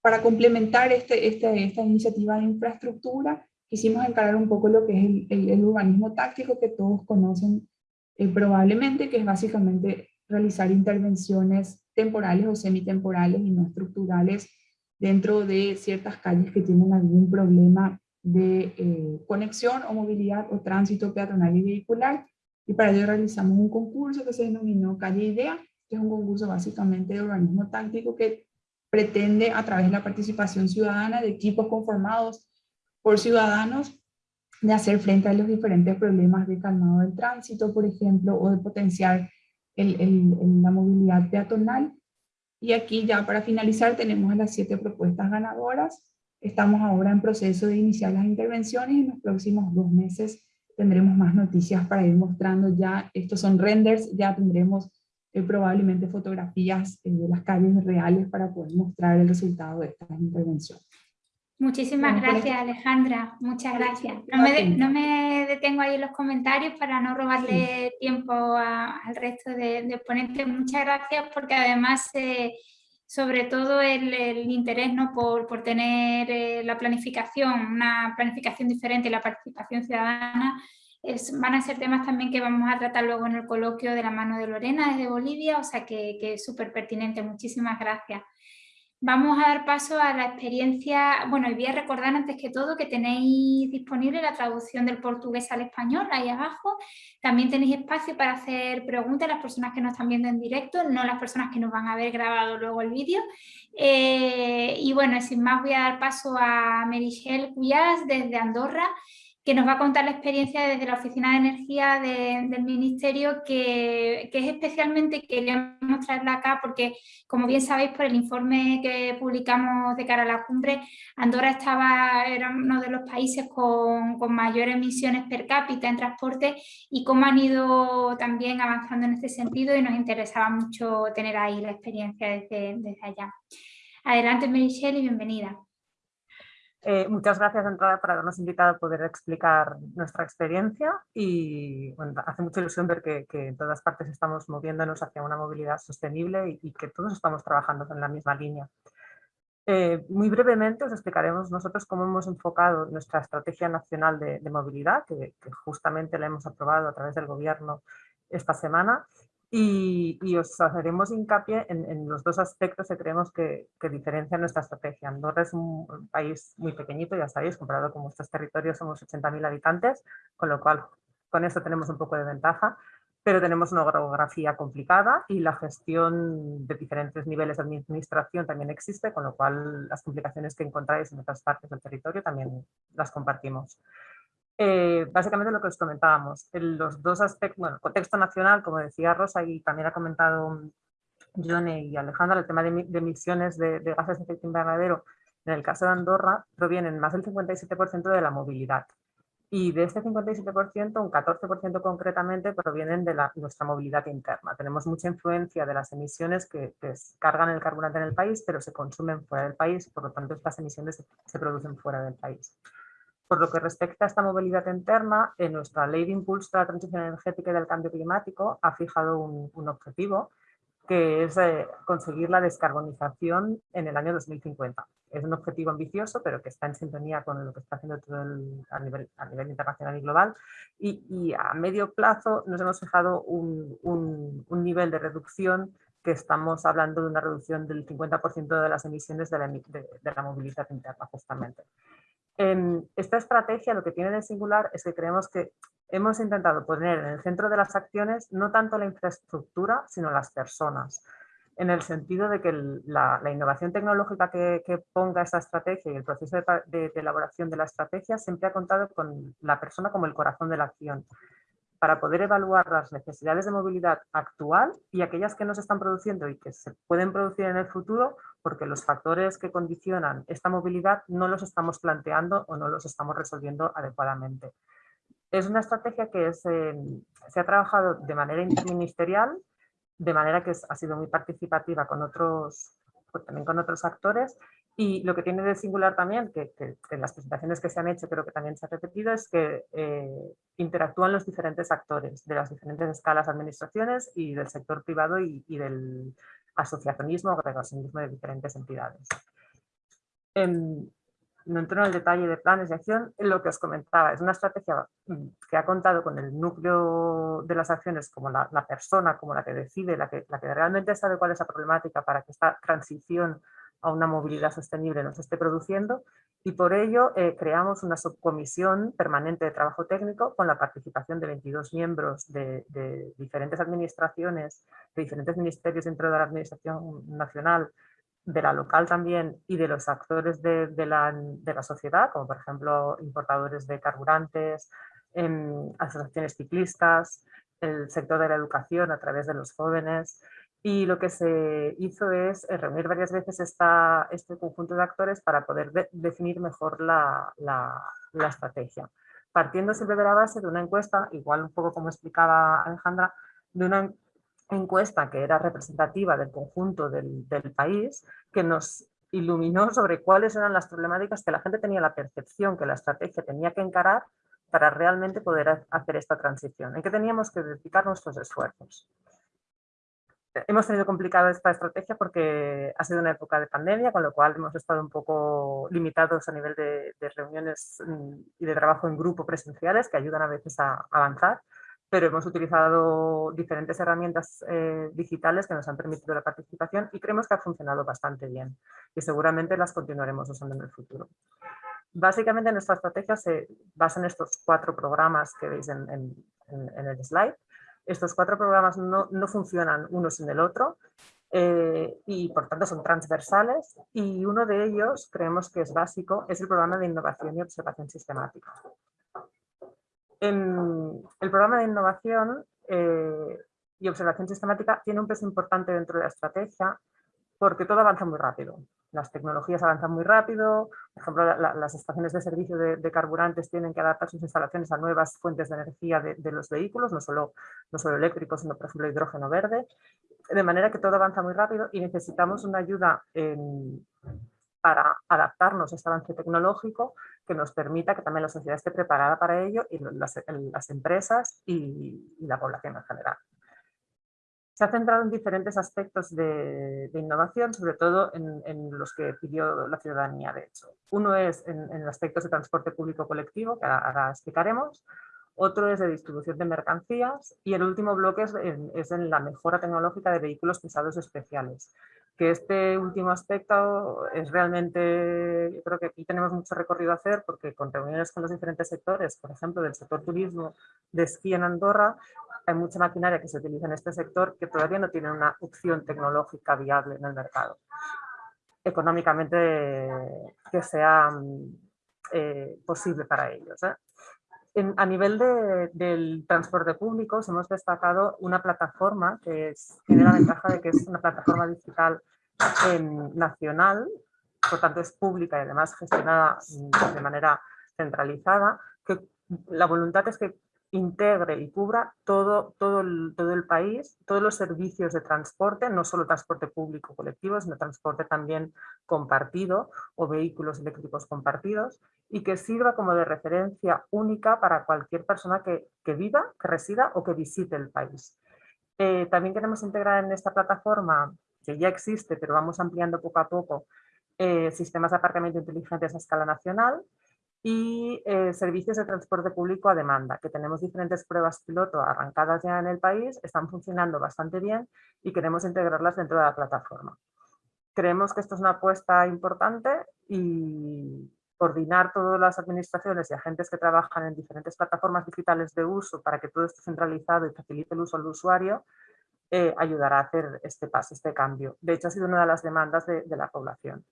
para complementar este, este, esta iniciativa de infraestructura, quisimos encarar un poco lo que es el, el, el urbanismo táctico que todos conocen eh, probablemente, que es básicamente realizar intervenciones temporales o semitemporales y no estructurales dentro de ciertas calles que tienen algún problema de eh, conexión o movilidad o tránsito peatonal y vehicular. Y para ello realizamos un concurso que se denominó Calle Idea, que es un concurso básicamente de organismo táctico que pretende a través de la participación ciudadana de equipos conformados por ciudadanos de hacer frente a los diferentes problemas de calmado del tránsito, por ejemplo, o de potenciar la movilidad peatonal. Y aquí ya para finalizar tenemos las siete propuestas ganadoras. Estamos ahora en proceso de iniciar las intervenciones y en los próximos dos meses tendremos más noticias para ir mostrando ya, estos son renders, ya tendremos eh, probablemente fotografías eh, de las calles reales para poder mostrar el resultado de estas intervenciones. Muchísimas gracias Alejandra, muchas gracias. No me, detengo ahí en los comentarios para no robarle tiempo al resto de, ponentes. Muchas gracias porque además eh, sobre todo el, interés ¿no? por, por tener eh, la planificación, una planificación diferente y la participación ciudadana, van a ser temas también que vamos a tratar luego en el coloquio de la mano de Lorena desde Bolivia, o sea que, que es súper pertinente, muchísimas gracias. Vamos a dar paso a la experiencia, bueno, y voy a recordar antes que todo que tenéis disponible la traducción del portugués al español, ahí abajo. También tenéis espacio para hacer preguntas a las personas que nos están viendo en directo, no las personas que nos van a ver grabado luego el vídeo. Eh, y bueno, sin más voy a dar paso a Merichel Cuyas desde Andorra, que nos va a contar la experiencia desde la Oficina de Energía del Ministerio, que, es especialmente, queríamos traerla acá porque, como bien sabéis por el informe que publicamos de cara a la cumbre, Andorra estaba, era uno de los países con, con mayores emisiones per cápita en transporte y cómo han ido también avanzando en este sentido y nos interesaba mucho tener ahí la experiencia desde, desde allá. Adelante, Michelle, y bienvenida. Eh, muchas gracias de entrada por habernos invitado a poder explicar nuestra experiencia y hace mucha ilusión ver que, en todas partes estamos moviéndonos hacia una movilidad sostenible y, que todos estamos trabajando en la misma línea. Eh, muy brevemente os explicaremos nosotros cómo hemos enfocado nuestra estrategia nacional de, movilidad, que, que, justamente la hemos aprobado a través del gobierno esta semana, y, os haremos hincapié en, los dos aspectos que creemos que, diferencian nuestra estrategia. Andorra es un país muy pequeñito, ya sabéis, comparado con nuestros territorios somos 80.000 habitantes, con lo cual con eso tenemos un poco de ventaja, pero tenemos una geografía complicada y la gestión de diferentes niveles de administración también existe, con lo cual las complicaciones que encontráis en otras partes del territorio también las compartimos. Eh, básicamente lo que os comentábamos, los dos aspectos, bueno, contexto nacional, como decía Rosa y también ha comentado Johnny y Alejandra, el tema de, emisiones de, gases de efecto invernadero, en el caso de Andorra, provienen más del 57% de la movilidad. Y de este 57%, un 14% concretamente provienen de la, nuestra movilidad interna. Tenemos mucha influencia de las emisiones que, cargan el carburante en el país, pero se consumen fuera del país, por lo tanto estas emisiones se producen fuera del país. Por lo que respecta a esta movilidad interna, en nuestra Ley de Impulso a la Transición Energética y del Cambio Climático ha fijado un, objetivo que es eh, conseguir la descarbonización en el año 2050. Es un objetivo ambicioso, pero que está en sintonía con lo que está haciendo todo a, nivel, a, nivel, internacional y global. Y, a medio plazo nos hemos fijado un, nivel de reducción que estamos hablando de una reducción del 50% de las emisiones de la, de la movilidad interna, justamente esta estrategia lo que tiene de singular es que creemos que hemos intentado poner en el centro de las acciones no tanto la infraestructura, sino las personas, en el sentido de que la, innovación tecnológica que, ponga esta estrategia y el proceso de, elaboración de la estrategia siempre ha contado con la persona como el corazón de la acción para poder evaluar las necesidades de movilidad actual y aquellas que no se están produciendo y que se pueden producir en el futuro porque los factores que condicionan esta movilidad no los estamos planteando o no los estamos resolviendo adecuadamente. Es una estrategia que se ha trabajado de manera interministerial, de manera que ha sido muy participativa con otros, pues también con otros actores y lo que tiene de singular también, que, en las presentaciones que se han hecho creo que también se ha repetido, es que eh, interactúan los diferentes actores de las diferentes escalas administraciones y del sector privado y, del asociacionismo o agregacionismo de diferentes entidades. Em, no entro en el detalle de planes de acción, lo que os comentaba, es una estrategia mm, que ha contado con el núcleo de las acciones como la, la persona, como la que decide, la que, la que realmente sabe cuál es la problemática para que esta transición a una movilidad sostenible nos esté produciendo y por ello eh, creamos una subcomisión permanente de trabajo técnico con la participación de 22 miembros de, diferentes administraciones, de diferentes ministerios dentro de la administración nacional, de la local también y de los actores de, la, sociedad, como por ejemplo importadores de carburantes, em, asociaciones ciclistas, el sector de la educación a través de los jóvenes, y lo que se hizo es eh, reunir varias veces esta, este conjunto de actores para poder definir mejor la, la, estrategia. Partiendo siempre de la base de una encuesta, igual un poco como explicaba Alejandra, de una encuesta que era representativa del conjunto del, del país, que nos iluminó sobre cuáles eran las problemáticas que la gente tenía la percepción que la estrategia tenía que encarar para realmente poder hacer esta transición, en que teníamos que dedicar nuestros esfuerzos hemos tenido complicada esta estrategia porque ha sido una época de pandemia, con lo cual hemos estado un poco limitados a nivel de, reuniones mm, y de trabajo en grupo presenciales que ayudan a veces a, avanzar, pero hemos utilizado diferentes herramientas eh, digitales que nos han permitido la participación y creemos que ha funcionado bastante bien y seguramente las continuaremos usando en el futuro. Básicamente nuestra estrategia se basa en estos cuatro programas que veis en, en el slide estos cuatro programas no, funcionan uno sin el otro eh, y por tanto son transversales y uno de ellos creemos que es básico, es el programa de innovación y observación sistemática. En el programa de innovación eh, y observación sistemática tiene un peso importante dentro de la estrategia porque todo avanza muy rápido las tecnologías avanzan muy rápido, por ejemplo, las estaciones de servicio de, carburantes tienen que adaptar sus instalaciones a nuevas fuentes de energía de, los vehículos, no solo, no solo eléctricos, sino por ejemplo hidrógeno verde, de manera que todo avanza muy rápido y necesitamos una ayuda para adaptarnos a este avance tecnológico que nos permita que también la sociedad esté preparada para ello y las, empresas y la población en general se ha centrado en diferentes aspectos de, innovación, sobre todo en, los que pidió la ciudadanía, de hecho. Uno es en, aspectos de transporte público colectivo, que ahora, explicaremos, otro es de distribución de mercancías y el último bloque es en, es en, la mejora tecnológica de vehículos pesados especiales. Que este último aspecto es realmente, yo creo que aquí tenemos mucho recorrido a hacer porque con reuniones con los diferentes sectores, por ejemplo del sector turismo de esquí en Andorra, hay mucha maquinaria que se utiliza en este sector que todavía no tiene una opción tecnológica viable en el mercado. Económicamente que sea eh, posible para ellos. ¿eh? a nivel del transporte público hemos destacado una plataforma que tiene la ventaja de que es una plataforma digital nacional, por tanto es pública y además gestionada de manera centralizada, la voluntad es que integre y cubra todo, todo, el, todo el país, todos los servicios de transporte, no solo transporte público colectivo, sino transporte también compartido o vehículos eléctricos compartidos y que sirva como de referencia única para cualquier persona que, viva, que resida o que visite el país. Eh, también queremos integrar en esta plataforma, que ya existe, pero vamos ampliando poco a poco, eh, sistemas de aparcamiento inteligentes a escala nacional, y eh, servicios de transporte público a demanda, que tenemos diferentes pruebas piloto arrancadas ya en el país, están funcionando bastante bien y queremos integrarlas dentro de la plataforma. Creemos que esto es una apuesta importante y coordinar todas las administraciones y agentes que trabajan en diferentes plataformas digitales de uso para que todo esté centralizado y facilite el uso al usuario, eh, ayudará a hacer este paso, este cambio. De hecho, ha sido una de las demandas de la población.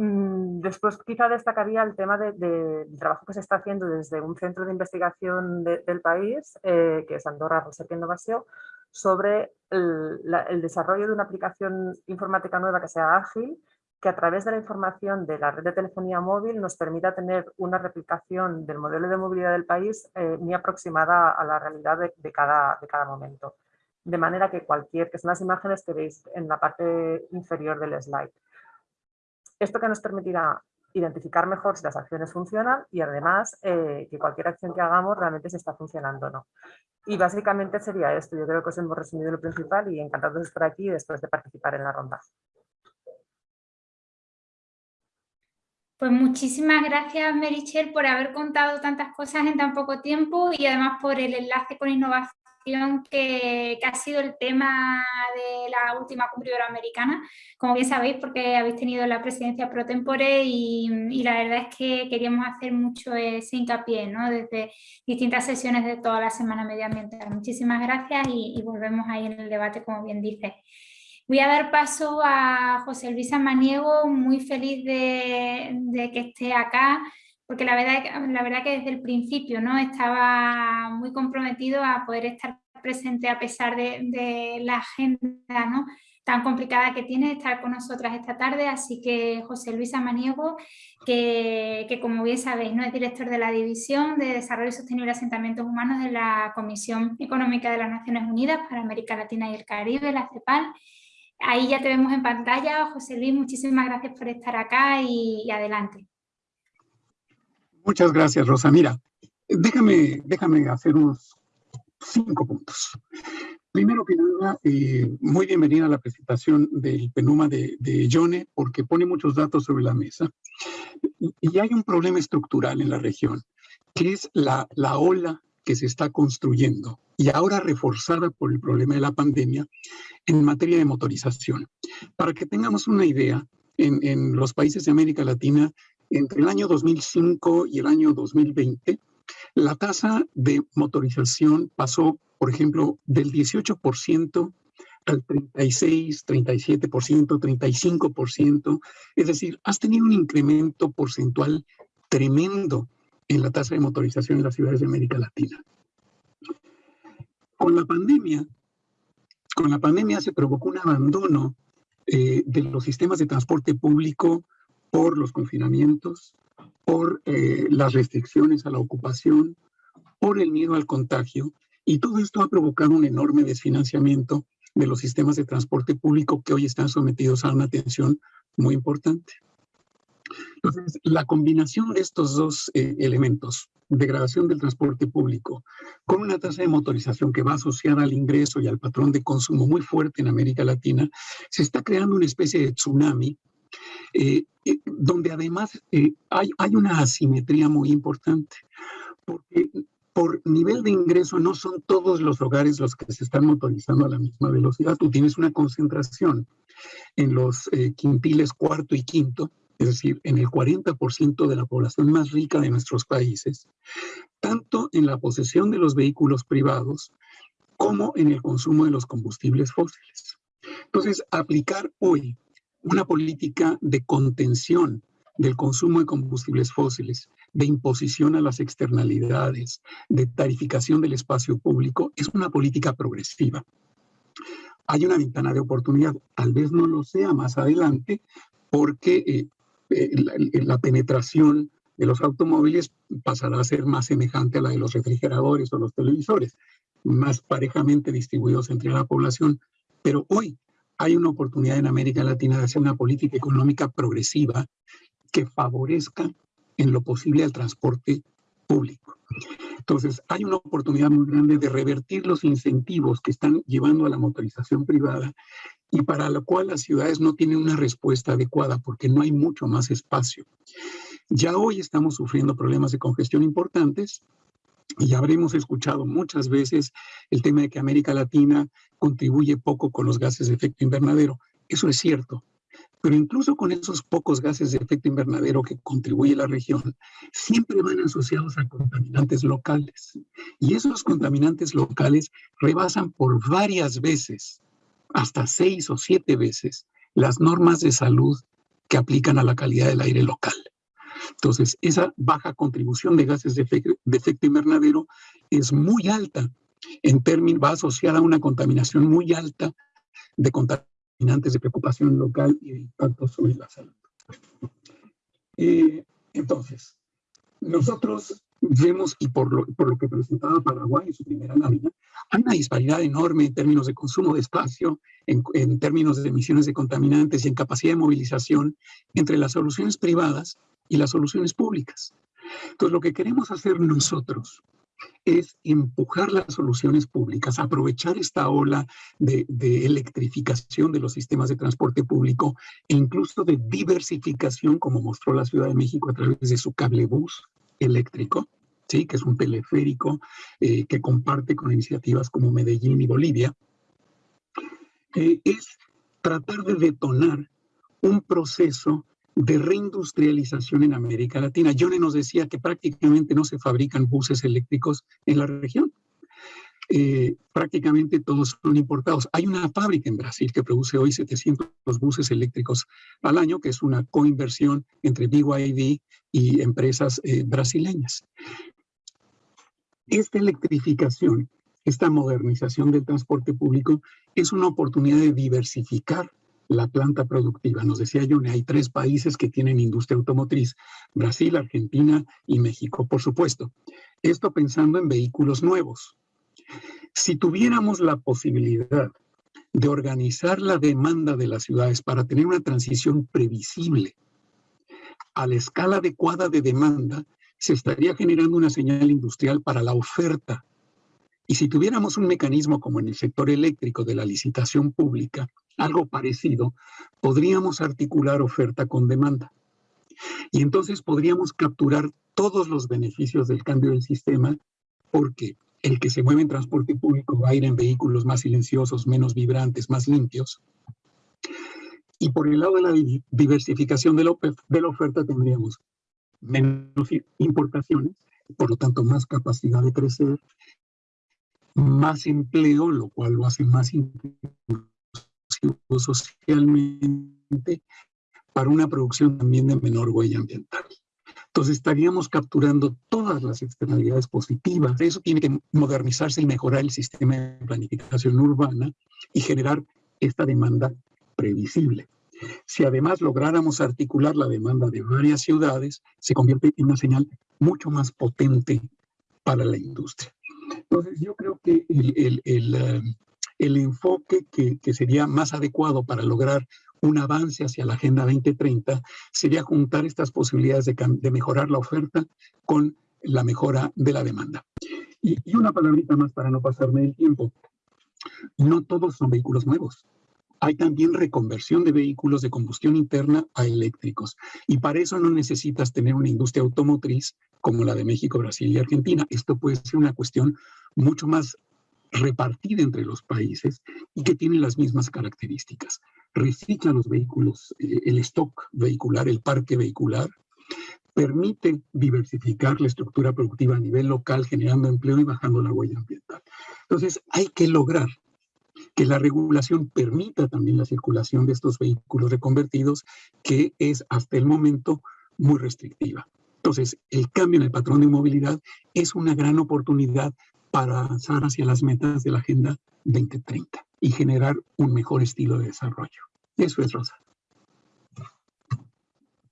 Mm, después quizá destacaría el tema del trabajo que se está haciendo desde un centro de investigación del país, eh, que es Andorra Research Innovación, sobre el, desarrollo de una aplicación informática nueva que sea ágil, que a través de la información de la red de telefonía móvil nos permita tener una replicación del modelo de movilidad del país eh, muy aproximada a la realidad de, de cada momento. De manera que cualquier, que son las imágenes que veis en la parte inferior del slide. Esto que nos permitirá identificar mejor si las acciones funcionan y además eh, que cualquier acción que hagamos realmente se está funcionando o no. Y básicamente sería esto, yo creo que os hemos resumido lo principal y encantados de estar aquí después de participar en la ronda. Pues muchísimas gracias Merichel por haber contado tantas cosas en tan poco tiempo y además por el enlace con innovación que, ha sido el tema de la última cumbre iberoamericana, como bien sabéis porque habéis tenido la presidencia pro tempore y, la verdad es que queríamos hacer mucho ese hincapié ¿no? desde distintas sesiones de toda la semana medioambiental. Muchísimas gracias y, volvemos ahí en el debate como bien dice. Voy a dar paso a José Luis Amaniego, muy feliz de que esté acá porque la verdad, la verdad que desde el principio ¿no? estaba muy comprometido a poder estar presente a pesar de, la agenda ¿no? tan complicada que tiene estar con nosotras esta tarde, así que José Luis Amaniego, que, que, como bien sabéis ¿no? es director de la División de Desarrollo Sostenible y Asentamientos Humanos de la Comisión Económica de las Naciones Unidas para América Latina y el Caribe, la CEPAL. Ahí ya te vemos en pantalla. José Luis, muchísimas gracias por estar acá y adelante. Muchas gracias, Rosa. Mira, déjame, déjame hacer unos cinco puntos. Primero que nada, eh, muy bienvenida a la presentación del PENUMA de, de Yone, porque pone muchos datos sobre la mesa. Y hay un problema estructural en la región, que es la, la ola que se está construyendo y ahora reforzada por el problema de la pandemia en materia de motorización. Para que tengamos una idea, en, en los países de América Latina, entre el año 2005 y el año 2020, la tasa de motorización pasó, por ejemplo, del 18% al 36, 37%, 35%. Es decir, has tenido un incremento porcentual tremendo en la tasa de motorización en las ciudades de América Latina. Con la pandemia, con la pandemia se provocó un abandono eh, de los sistemas de transporte público por los confinamientos, por eh, las restricciones a la ocupación, por el miedo al contagio, y todo esto ha provocado un enorme desfinanciamiento de los sistemas de transporte público que hoy están sometidos a una atención muy importante. Entonces, la combinación de estos dos eh, elementos, degradación del transporte público, con una tasa de motorización que va asociada al ingreso y al patrón de consumo muy fuerte en América Latina, se está creando una especie de tsunami eh, eh, donde además eh, hay, hay una asimetría muy importante, porque por nivel de ingreso no son todos los hogares los que se están motorizando a la misma velocidad. Tú tienes una concentración en los quintiles cuarto y quinto, es decir, en el 40% de la población más rica de nuestros países, tanto en la posesión de los vehículos privados como en el consumo de los combustibles fósiles. Entonces, aplicar hoy una política de contención del consumo de combustibles fósiles, de imposición a las externalidades, de tarificación del espacio público, es una política progresiva. Hay una ventana de oportunidad, tal vez no lo sea más adelante, porque eh, eh, la, la penetración de los automóviles pasará a ser más semejante a la de los refrigeradores o los televisores, más parejamente distribuidos entre la población. Pero hoy hay una oportunidad en América Latina de hacer una política económica progresiva que favorezca en lo posible al transporte público. Entonces, hay una oportunidad muy grande de revertir los incentivos que están llevando a la motorización privada y para lo cual las ciudades no tienen una respuesta adecuada porque no hay mucho más espacio. Ya hoy estamos sufriendo problemas de congestión importantes y habremos escuchado muchas veces el tema de que América Latina contribuye poco con los gases de efecto invernadero. Eso es cierto. Pero incluso con esos pocos gases de efecto invernadero que contribuye la región, siempre van asociados a contaminantes locales. Y esos contaminantes locales rebasan por varias veces, hasta seis o siete veces, las normas de salud que aplican a la calidad del aire local. Entonces, esa baja contribución de gases de, efecto invernadero es muy alta, en términos, va asociada a una contaminación muy alta de contaminantes de preocupación local y de impacto sobre la salud. Eh, entonces, nosotros vemos, y por lo, por lo que presentaba Paraguay en su primera lámina, hay una disparidad enorme en términos de consumo de espacio, en, en, términos de emisiones de contaminantes y en capacidad de movilización entre las soluciones privadas y las soluciones públicas. Entonces, lo que queremos hacer nosotros es empujar las soluciones públicas, aprovechar esta ola de, de, electrificación de los sistemas de transporte público e incluso de diversificación, como mostró la Ciudad de México a través de su cablebús eléctrico, ¿sí? que es un teleférico eh, que comparte con iniciativas como Medellín y Bolivia, eh, es tratar de detonar un proceso de reindustrialización en América Latina. Johnny nos decía que prácticamente no se fabrican buses eléctricos en la región. Eh, prácticamente todos son importados. Hay una fábrica en Brasil que produce hoy 700 buses eléctricos al año, que es una coinversión entre BYD y empresas eh, brasileñas. Esta electrificación, esta modernización del transporte público es una oportunidad de diversificar la planta productiva. Nos decía Johnny, hay tres países que tienen industria automotriz, Brasil, Argentina y México, por supuesto. Esto pensando en vehículos nuevos. Si tuviéramos la posibilidad de organizar la demanda de las ciudades para tener una transición previsible a la escala adecuada de demanda, se estaría generando una señal industrial para la oferta Y si tuviéramos un mecanismo como en el sector eléctrico de la licitación pública, algo parecido, podríamos articular oferta con demanda. Y entonces podríamos capturar todos los beneficios del cambio del sistema porque el que se mueve en transporte público va a ir en vehículos más silenciosos, menos vibrantes, más limpios. Y por el lado de la diversificación de la, oferta tendríamos menos importaciones, por lo tanto más capacidad de crecer, más empleo, lo cual lo hace más inclusivo socialmente, para una producción también de menor huella ambiental. Entonces estaríamos capturando todas las externalidades positivas. Eso tiene que modernizarse y mejorar el sistema de planificación urbana y generar esta demanda previsible. Si además lográramos articular la demanda de varias ciudades, se convierte en una señal mucho más potente para la industria. Entonces yo creo que el, el, eh, enfoque que, que, sería más adecuado para lograr un avance hacia la Agenda 2030 sería juntar estas posibilidades de, mejorar la oferta con la mejora de la demanda. Y, y, una palabrita más para no pasarme el tiempo. No todos son vehículos nuevos. Hay también reconversión de vehículos de combustión interna a eléctricos. Y para eso no necesitas tener una industria automotriz como la de México, Brasil y Argentina. Esto puede ser una cuestión mucho más repartida entre los países y que tiene las mismas características. Recicla los vehículos, eh, el stock vehicular, el parque vehicular, permite diversificar la estructura productiva a nivel local, generando empleo y bajando la huella ambiental. Entonces, hay que lograr que la regulación permita también la circulación de estos vehículos reconvertidos, que es hasta el momento muy restrictiva. Entonces, el cambio en el patrón de movilidad es una gran oportunidad para avanzar hacia las metas de la Agenda 2030 y generar un mejor estilo de desarrollo. Eso es, Rosa.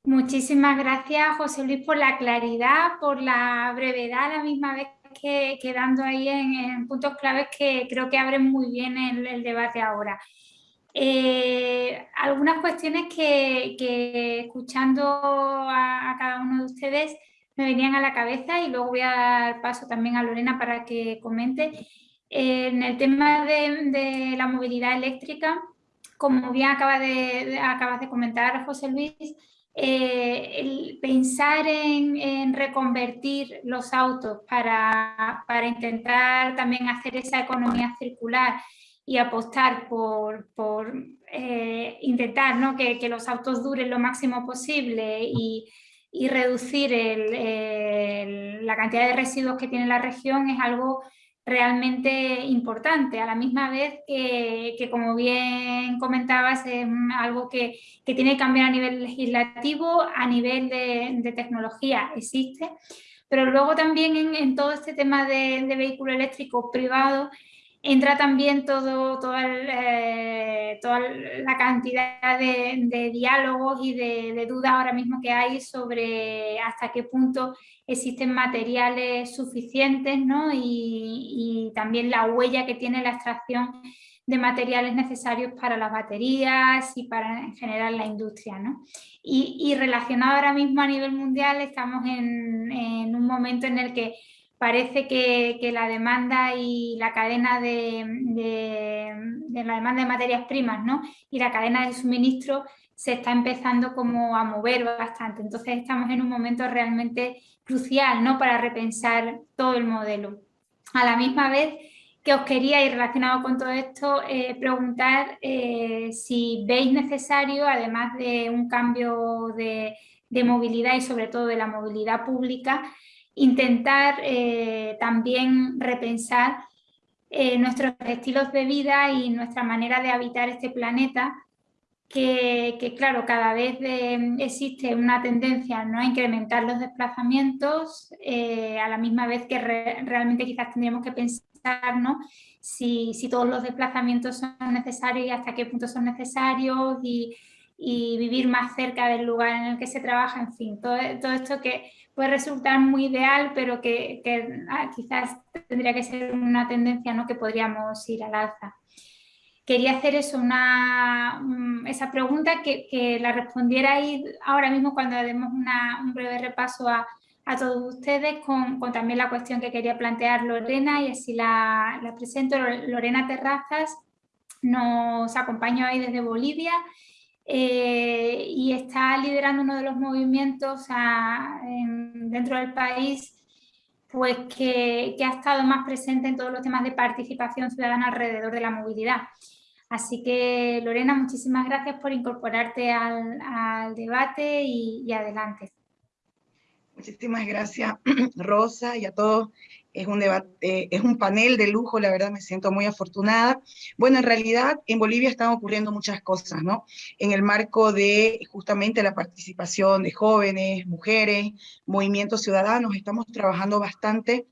Muchísimas gracias, José Luis, por la claridad, por la brevedad, a la misma vez que quedando ahí en, puntos claves que creo que abren muy bien el, debate ahora. Eh, algunas cuestiones que, escuchando a, cada uno de ustedes me venían a la cabeza y luego voy a dar paso también a Lorena para que comente. En el tema de, la movilidad eléctrica, como bien acaba de, acabas de comentar José Luis, eh, el pensar en, reconvertir los autos para, para, intentar también hacer esa economía circular y apostar por, por eh, intentar ¿no? que, que, los autos duren lo máximo posible y y reducir la cantidad de residuos que tiene la región es algo realmente importante, a la misma vez que, como bien comentabas, es algo que, tiene que cambiar a nivel legislativo, a nivel de, tecnología existe, pero luego también en, todo este tema de, de vehículo eléctrico privado entra también todo, eh, toda la cantidad de, diálogos y de, dudas ahora mismo que hay sobre hasta qué punto existen materiales suficientes ¿no? y, también la huella que tiene la extracción de materiales necesarios para las baterías y para en general la industria. ¿no? Y, relacionado ahora mismo a nivel mundial estamos en, en un momento en el que parece que, la demanda y la cadena de, la demanda de materias primas ¿no? y la cadena de suministro se está empezando como a mover bastante. Entonces estamos en un momento realmente crucial ¿no? para repensar todo el modelo. A la misma vez que os quería, y relacionado con todo esto, eh, preguntar eh, si veis necesario, además de un cambio de movilidad y sobre todo de la movilidad pública, intentar eh, también repensar eh, nuestros estilos de vida y nuestra manera de habitar este planeta, que, claro, cada vez eh, existe una tendencia ¿no? a incrementar los desplazamientos, a la misma vez que realmente quizás tendríamos que pensar si, si, todos los desplazamientos son necesarios y hasta qué punto son necesarios y, y vivir más cerca del lugar en el que se trabaja, en fin, todo, todo esto que puede resultar muy ideal, pero que, ah, quizás tendría que ser una tendencia ¿no? que podríamos ir al alza. Quería hacer eso, una, esa pregunta que, que la respondierais ahora mismo cuando demos un breve repaso a, a todos ustedes con, también la cuestión que quería plantear Lorena y así la, la presento. Lorena Terrazas nos acompaña hoy desde Bolivia eh, y está liderando uno de los movimientos dentro del país pues que, ha estado más presente en todos los temas de participación ciudadana alrededor de la movilidad. Así que Lorena, muchísimas gracias por incorporarte al, debate y adelante. Muchísimas gracias, (clears throat) Rosa, y a todos. Es un, debate, eh, es un panel de lujo, la verdad me siento muy afortunada. Bueno, en realidad en Bolivia están ocurriendo muchas cosas, ¿no? En el marco de justamente la participación de jóvenes, mujeres, movimientos ciudadanos, estamos trabajando bastante.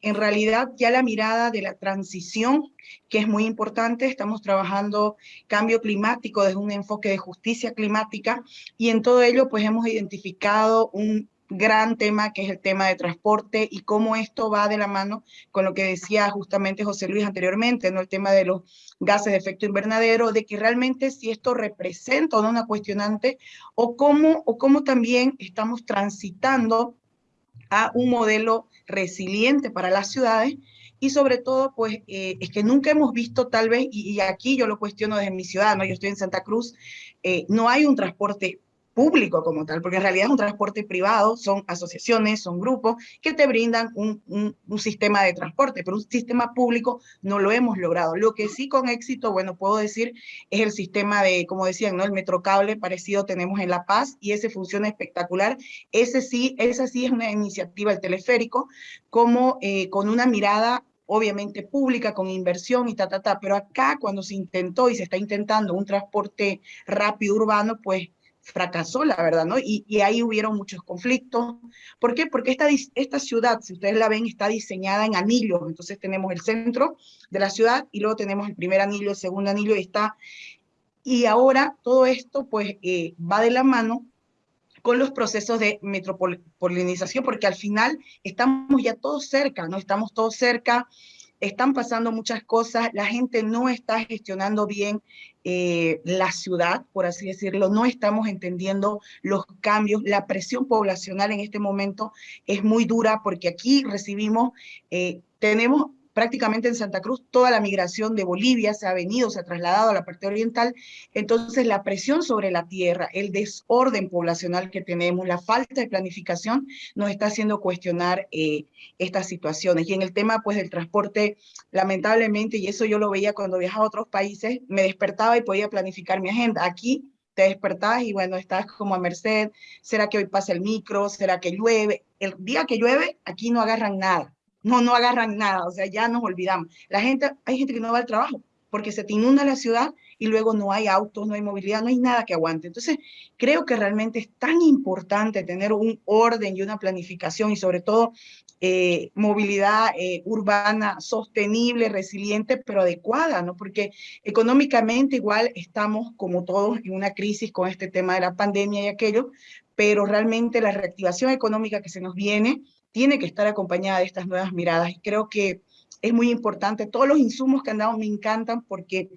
En realidad ya la mirada de la transición, que es muy importante, estamos trabajando cambio climático desde un enfoque de justicia climática y en todo ello pues hemos identificado un gran tema que es el tema de transporte y cómo esto va de la mano con lo que decía justamente José Luis anteriormente, ¿no? el tema de los gases de efecto invernadero, de que realmente si esto representa o no una cuestionante o cómo, o cómo también estamos transitando a un modelo resiliente para las ciudades y sobre todo, pues, eh, es que nunca hemos visto tal vez, y, aquí yo lo cuestiono desde mi ciudad, ¿no? Yo estoy en Santa Cruz, eh, no hay un transporte público como tal, porque en realidad es un transporte privado, son asociaciones, son grupos que te brindan un, sistema de transporte, pero un sistema público no lo hemos logrado. Lo que sí con éxito, bueno, puedo decir, es el sistema de, como decían, ¿no? el metrocable parecido tenemos en La Paz y ese funciona espectacular. Ese sí, esa sí es una iniciativa, el teleférico, como eh, con una mirada obviamente pública, con inversión y ta, ta, ta, pero acá cuando se intentó y se está intentando un transporte rápido urbano, pues fracasó, la verdad, ¿no? Y, ahí hubieron muchos conflictos. ¿Por qué? Porque esta, esta ciudad, si ustedes la ven, está diseñada en anillos. Entonces tenemos el centro de la ciudad y luego tenemos el primer anillo, el segundo anillo y está... Y ahora todo esto pues eh, va de la mano con los procesos de metropolinización, porque al final estamos ya todos cerca, ¿no? Estamos todos cerca, están pasando muchas cosas, la gente no está gestionando bien eh, la ciudad, por así decirlo, no estamos entendiendo los cambios, la presión poblacional en este momento es muy dura porque aquí recibimos, eh, tenemos prácticamente en Santa Cruz toda la migración de Bolivia se ha venido, se ha trasladado a la parte oriental, entonces la presión sobre la tierra, el desorden poblacional que tenemos, la falta de planificación nos está haciendo cuestionar eh, estas situaciones. Y en el tema pues del transporte, lamentablemente, y eso yo lo veía cuando viajaba a otros países, me despertaba y podía planificar mi agenda. Aquí te despertás y bueno, estás como a merced, ¿será que hoy pasa el micro? ¿Será que llueve? El día que llueve, aquí no agarran nada no, no agarran nada, o sea, ya nos olvidamos. La gente, hay gente que no va al trabajo porque se te inunda la ciudad y luego no hay autos, no hay movilidad, no hay nada que aguante. Entonces, creo que realmente es tan importante tener un orden y una planificación y sobre todo eh, movilidad eh, urbana sostenible, resiliente, pero adecuada, ¿no? Porque económicamente igual estamos como todos en una crisis con este tema de la pandemia y aquello, pero realmente la reactivación económica que se nos viene tiene que estar acompañada de estas nuevas miradas. Y creo que es muy importante. Todos los insumos que han dado me encantan porque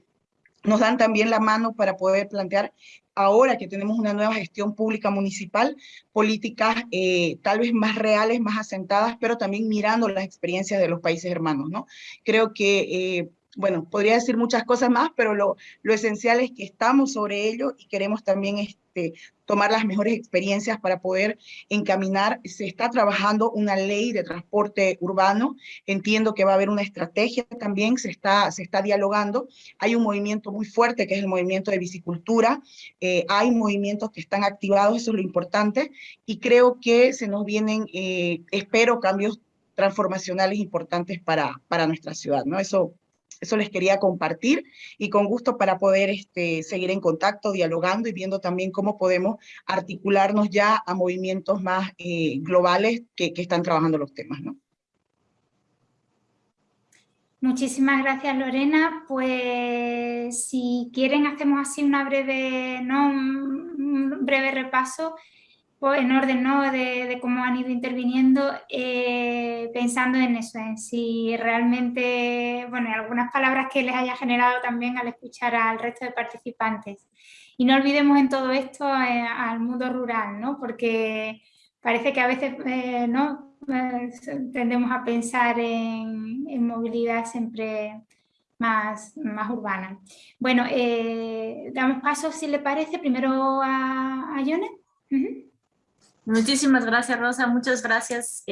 nos dan también la mano para poder plantear, ahora que tenemos una nueva gestión pública municipal, políticas eh, tal vez más reales, más asentadas, pero también mirando las experiencias de los países hermanos. ¿no? Creo que eh, bueno, podría decir muchas cosas más, pero lo, lo, esencial es que estamos sobre ello y queremos también este, tomar las mejores experiencias para poder encaminar. Se está trabajando una ley de transporte urbano, entiendo que va a haber una estrategia también, se está, se está dialogando. Hay un movimiento muy fuerte que es el movimiento de bicicultura, eh, hay movimientos que están activados, eso es lo importante, y creo que se nos vienen, eh, espero, cambios transformacionales importantes para, para nuestra ciudad, ¿no? Eso eso les quería compartir y con gusto para poder este, seguir en contacto, dialogando y viendo también cómo podemos articularnos ya a movimientos más eh, globales que, están trabajando los temas. ¿no? Muchísimas gracias Lorena. Pues si quieren hacemos así una breve, ¿no? un breve repaso en orden ¿no? de, cómo han ido interviniendo, eh, pensando en eso, en si realmente, bueno, algunas palabras que les haya generado también al escuchar al resto de participantes. Y no olvidemos en todo esto eh, al mundo rural, ¿no? porque parece que a veces eh, no tendemos a pensar en, movilidad siempre más, más urbana. Bueno, damos paso, si le parece, primero a, a Yone. Muchísimas gracias, Rosa. Muchas gracias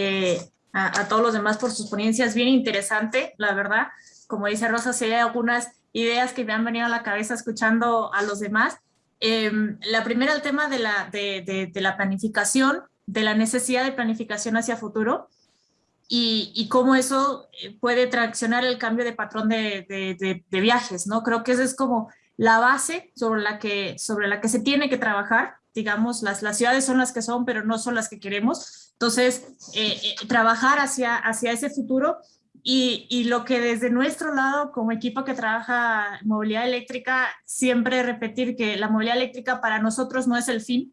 a, a, todos los demás por sus ponencias. Bien interesante, la verdad. Como dice Rosa, hay algunas ideas que me han venido a la cabeza escuchando a los demás. Em, la primera, el tema de la, planificación, de la necesidad de planificación hacia futuro y, cómo eso eh, puede traccionar el cambio de patrón de, viajes, ¿no? Creo que esa es como la base sobre la que se tiene que trabajar. Digamos, las, las ciudades son las que son, pero no son las que queremos. Entonces, eh, eh, trabajar hacia, hacia ese futuro y, lo que desde nuestro lado, como equipo que trabaja movilidad eléctrica, siempre repetir que la movilidad eléctrica para nosotros no es el fin,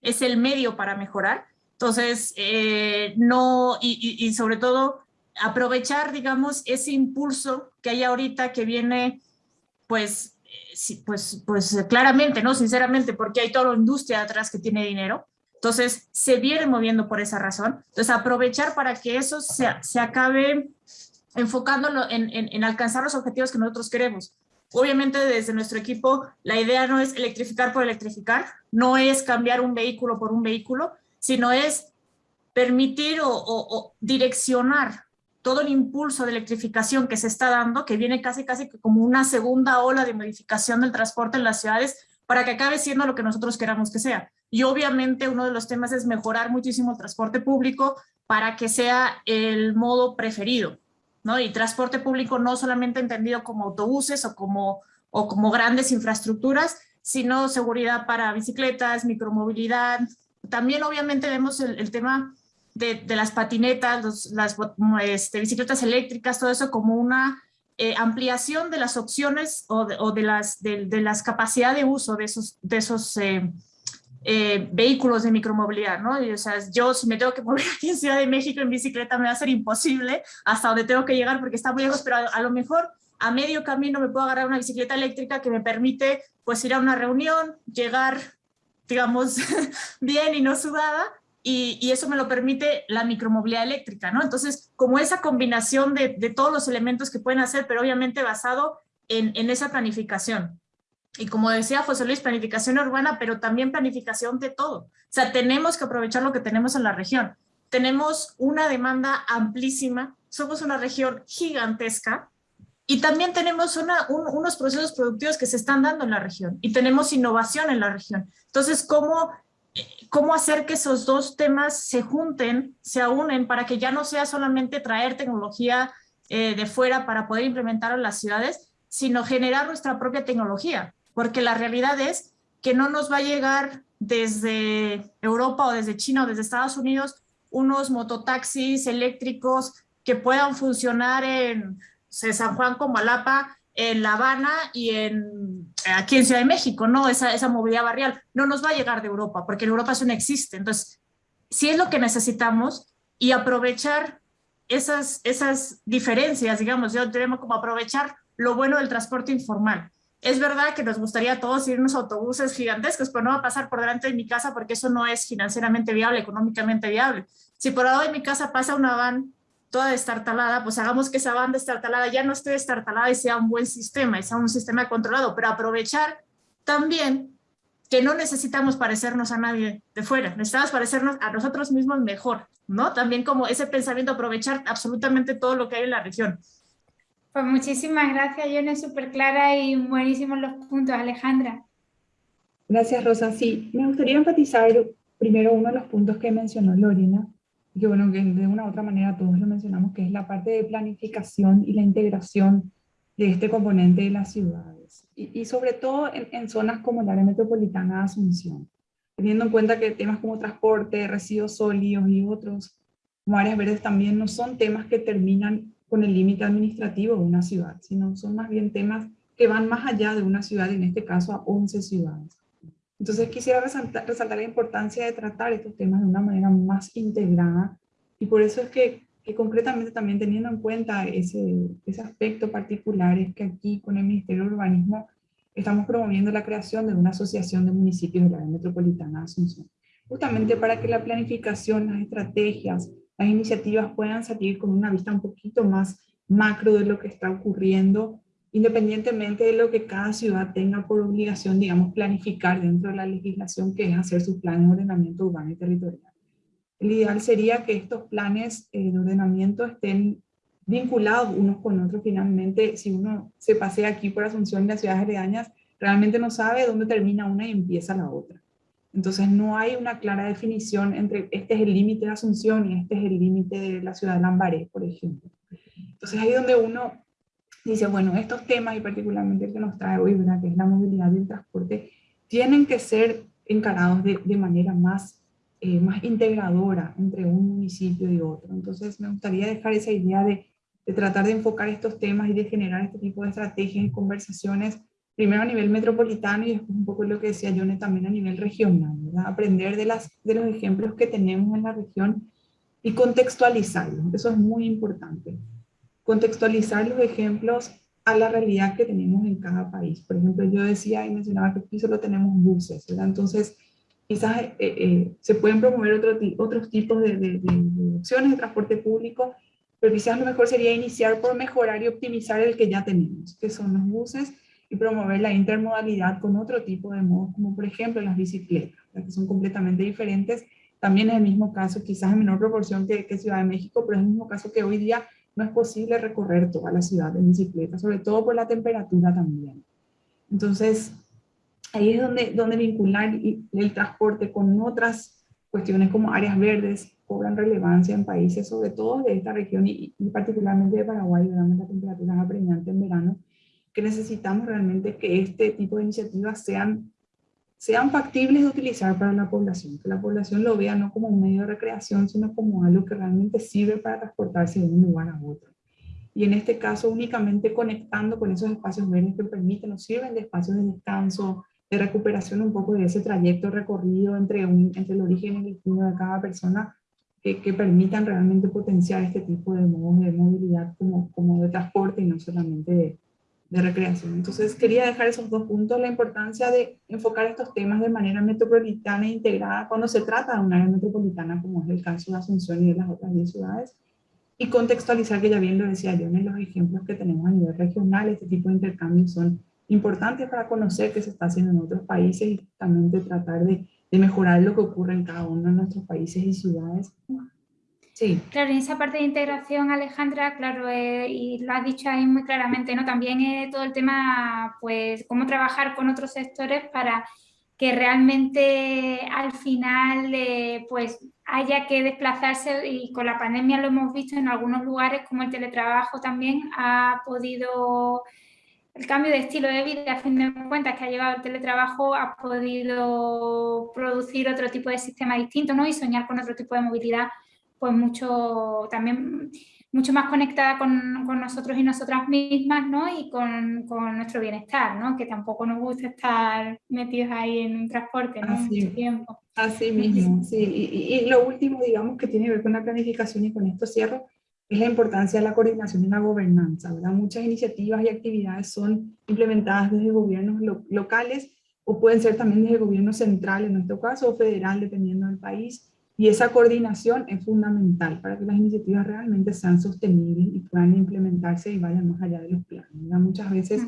es el medio para mejorar. Entonces, eh, no, y, sobre todo, aprovechar, digamos, ese impulso que hay ahorita que viene, pues, pues, pues claramente, ¿no? Sinceramente, porque hay toda la industria atrás que tiene dinero. Entonces, se viene moviendo por esa razón. Entonces, aprovechar para que eso se, se acabe enfocándolo en, alcanzar los objetivos que nosotros queremos. Obviamente desde nuestro equipo la idea no es electrificar por electrificar, no es cambiar un vehículo por un vehículo, sino es permitir o, direccionar todo el impulso de electrificación que se está dando, que viene casi casi como una segunda ola de modificación del transporte en las ciudades, para que acabe siendo lo que nosotros queramos que sea. Y obviamente uno de los temas es mejorar muchísimo el transporte público para que sea el modo preferido. ¿no? Y transporte público no solamente entendido como autobuses o como, o como grandes infraestructuras, sino seguridad para bicicletas, micromovilidad. También obviamente vemos el, tema de, las patinetas, las este, bicicletas eléctricas, todo eso como una eh, ampliación de las opciones o de, las, de, de uso de esos, eh, eh, vehículos de micromovilidad, ¿no? o sea, yo si me tengo que mover (laughs) aquí en Ciudad de México en bicicleta me va a ser imposible hasta donde tengo que llegar porque está muy lejos, pero a, lo mejor a medio camino me puedo agarrar una bicicleta eléctrica que me permite pues ir a una reunión, llegar, digamos, (laughs) bien y no sudada, y, y, eso me lo permite la micromovilidad eléctrica, ¿no? Entonces, como esa combinación de, de todos los elementos que pueden hacer, pero obviamente basado en, en esa planificación y como decía José Luis, planificación urbana, pero también planificación de todo. O sea, tenemos que aprovechar lo que tenemos en la región. Tenemos una demanda amplísima, somos una región gigantesca y también tenemos una, unos procesos productivos que se están dando en la región y tenemos innovación en la región. Entonces, ¿cómo, cómo hacer que esos dos temas se junten, se unen para que ya no sea solamente traer tecnología eh, de fuera para poder implementar en las ciudades, sino generar nuestra propia tecnología? porque la realidad es que no nos va a llegar desde Europa o desde China o desde Estados Unidos unos mototaxis eléctricos que puedan funcionar en San Juan, Comalapa, en La Habana y en, aquí en Ciudad de México, ¿no? Esa, esa movilidad barrial no nos va a llegar de Europa, porque en Europa eso no existe. Entonces, si es lo que necesitamos y aprovechar esas, esas diferencias, digamos, yo tenemos como aprovechar lo bueno del transporte informal. Es verdad que nos gustaría a todos irnos a autobuses gigantescos, pero no va a pasar por delante de mi casa porque eso no es financieramente viable, económicamente viable. Si por lado de mi casa pasa una van toda destartalada, pues hagamos que esa van destartalada ya no esté destartalada y sea un buen sistema, y sea un sistema controlado, pero aprovechar también que no necesitamos parecernos a nadie de fuera, necesitamos parecernos a nosotros mismos mejor, ¿no? También como ese pensamiento, aprovechar absolutamente todo lo que hay en la región. Pues muchísimas gracias, Yone, súper clara y buenísimos los puntos, Alejandra. Gracias, Rosa. Sí, me gustaría enfatizar primero uno de los puntos que mencionó Lorena, que bueno, que de una u otra manera todos lo mencionamos, que es la parte de planificación y la integración de este componente de las ciudades. Y, sobre todo en, zonas como la área metropolitana de Asunción, teniendo en cuenta que temas como transporte, residuos sólidos y otros, como áreas verdes también no son temas que terminan con el límite administrativo de una ciudad, sino son más bien temas que van más allá de una ciudad, en este caso a 11 ciudades. Entonces quisiera resaltar, resaltar, la importancia de tratar estos temas de una manera más integrada y por eso es que, que concretamente también teniendo en cuenta ese, ese aspecto particular es que aquí con el Ministerio de Urbanismo estamos promoviendo la creación de una asociación de municipios de la área metropolitana de Asunción. justamente para que la planificación, las estrategias, las iniciativas puedan salir con una vista un poquito más macro de lo que está ocurriendo, independientemente de lo que cada ciudad tenga por obligación, digamos, planificar dentro de la legislación, que es hacer sus planes de ordenamiento urbano y territorial. El ideal sería que estos planes eh, de ordenamiento estén vinculados unos con otros. Finalmente, si uno se pasea aquí por Asunción y las ciudades aledañas, realmente no sabe dónde termina una y empieza la otra. Entonces no hay una clara definición entre este es el límite de Asunción y este es el límite de la ciudad de Lambaré, por ejemplo. Entonces ahí donde uno dice, bueno, estos temas y particularmente el que nos trae hoy, ¿verdad? que es la movilidad y el transporte, tienen que ser encarados de, de manera más, eh, más integradora entre un municipio y otro. Entonces me gustaría dejar esa idea de, de tratar de enfocar estos temas y de generar este tipo de estrategias y conversaciones primero a nivel metropolitano y después un poco lo que decía Yone también a nivel regional, ¿verdad? aprender de, las, de los ejemplos que tenemos en la región y contextualizarlos, eso es muy importante. Contextualizar los ejemplos a la realidad que tenemos en cada país. Por ejemplo, yo decía y mencionaba que aquí solo tenemos buses, ¿verdad? Entonces, quizás eh, eh, se pueden promover otro, otros tipos de, de, de, opciones de transporte público, pero quizás lo mejor sería iniciar por mejorar y optimizar el que ya tenemos, que son los buses, y promover la intermodalidad con otro tipo de modos, como por ejemplo las bicicletas, que son completamente diferentes. También es el mismo caso, quizás en menor proporción que, que Ciudad de México, pero es el mismo caso que hoy día no es posible recorrer toda la ciudad en bicicleta, sobre todo por la temperatura también. Entonces, ahí es donde, donde vincular el transporte con otras cuestiones como áreas verdes cobran relevancia en países, sobre todo de esta región y, y particularmente de Paraguay, donde la temperatura es apremiante en verano, que necesitamos realmente que este tipo de iniciativas sean, sean factibles de utilizar para la población, que la población lo vea no como un medio de recreación, sino como algo que realmente sirve para transportarse de un lugar a otro. Y en este caso únicamente conectando con esos espacios verdes que permiten o sirven de espacios de descanso, de recuperación un poco de ese trayecto recorrido entre, un, entre el origen y el destino de cada persona, que, que, permitan realmente potenciar este tipo de modos de movilidad como, como de transporte y no solamente de, de recreación. Entonces quería dejar esos dos puntos, la importancia de enfocar estos temas de manera metropolitana e integrada cuando se trata de un área metropolitana, como es el caso de Asunción y de las otras 10 ciudades, y contextualizar, que ya bien lo decía yo, en los ejemplos que tenemos a nivel regional, este tipo de intercambios son importantes para conocer qué se está haciendo en otros países y también de tratar de, de mejorar lo que ocurre en cada uno de nuestros países y ciudades Claro, en esa parte de integración, Alejandra, claro, eh, y lo has dicho ahí muy claramente, ¿no? También eh, todo el tema, pues, cómo trabajar con otros sectores para que realmente al final, eh, pues, haya que desplazarse y con la pandemia lo hemos visto en algunos lugares como el teletrabajo también ha podido el cambio de estilo de vida, a fin de cuentas, que ha llegado el teletrabajo, ha podido producir otro tipo de sistema distinto, ¿no? Y soñar con otro tipo de movilidad pues mucho, también mucho más conectada con, con nosotros y nosotras mismas, ¿no? Y con, con, nuestro bienestar, ¿no? Que tampoco nos gusta estar metidos ahí en un transporte, ¿no? Así, Mucho tiempo. Así mismo, sí. Y, y, lo último, digamos, que tiene que ver con la planificación y con esto cierro, es la importancia de la coordinación y la gobernanza, ¿verdad? Muchas iniciativas y actividades son implementadas desde gobiernos lo, locales o pueden ser también desde el gobierno central, en nuestro caso, o federal, dependiendo del país, y esa coordinación es fundamental para que las iniciativas realmente sean sostenibles y puedan implementarse y vayan más allá de los planes. Muchas veces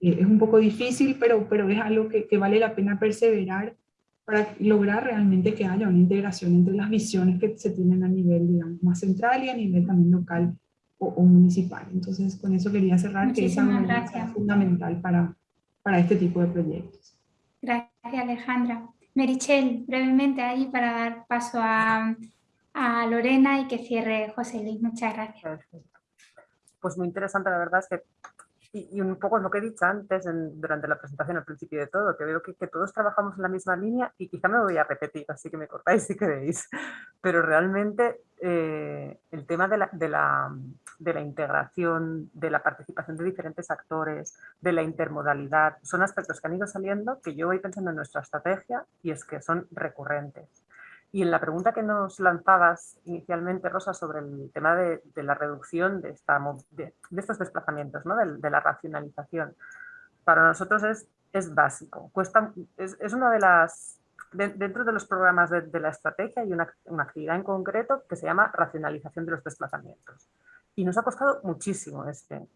eh, es un poco difícil, pero, pero es algo que, que, vale la pena perseverar para lograr realmente que haya una integración entre las visiones que se tienen a nivel digamos, más central y a nivel también local o, o municipal. Entonces, con eso quería cerrar Muchísimas que esa es fundamental para, para este tipo de proyectos. Gracias, Alejandra. Merichel, brevemente ahí para dar paso a, a Lorena y que cierre José Luis. Muchas gracias. Pues muy interesante, la verdad es que y, y, un poco lo que he dicho antes en, durante la presentación, al principio de todo, que veo que, que, todos trabajamos en la misma línea y quizá me voy a repetir, así que me cortáis si queréis, pero realmente eh, el tema de la, de, la, de la integración, de la participación de diferentes actores, de la intermodalidad, son aspectos que han ido saliendo que yo voy pensando en nuestra estrategia y es que son recurrentes. Y en la pregunta que nos lanzabas inicialmente, Rosa, sobre el tema de, la reducción de, esta, de, estos desplazamientos, ¿no? de, la racionalización, para nosotros es, es básico. Cuesta, es, es, una de las dentro de los programas de, la estrategia hay una, actividad en concreto que se llama racionalización de los desplazamientos. Y nos ha costado muchísimo este,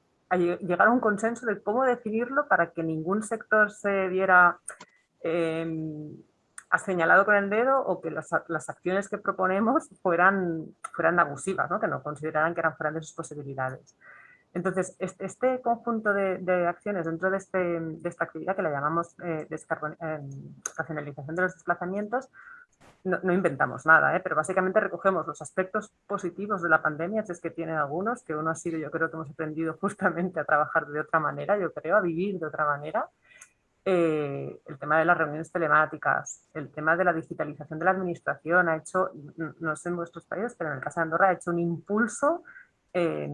llegar a un consenso de cómo definirlo para que ningún sector se viera eh, señalado con el dedo o que las, las, acciones que proponemos fueran, fueran abusivas, ¿no? que no consideraran que eran fuera de sus posibilidades. Entonces, este, conjunto de, acciones dentro de, este, de, esta actividad que la llamamos eh, eh, racionalización de los desplazamientos, no, no inventamos nada, ¿eh? pero básicamente recogemos los aspectos positivos de la pandemia, si es que tienen algunos, que uno ha sido, yo creo que hemos aprendido (laughs) justamente a trabajar de otra manera, yo creo, a vivir de otra manera, eh, el tema de las reuniones telemáticas, el tema de la digitalización de la administración ha hecho, no sé en vuestros países, pero en el caso de Andorra ha hecho un impulso eh,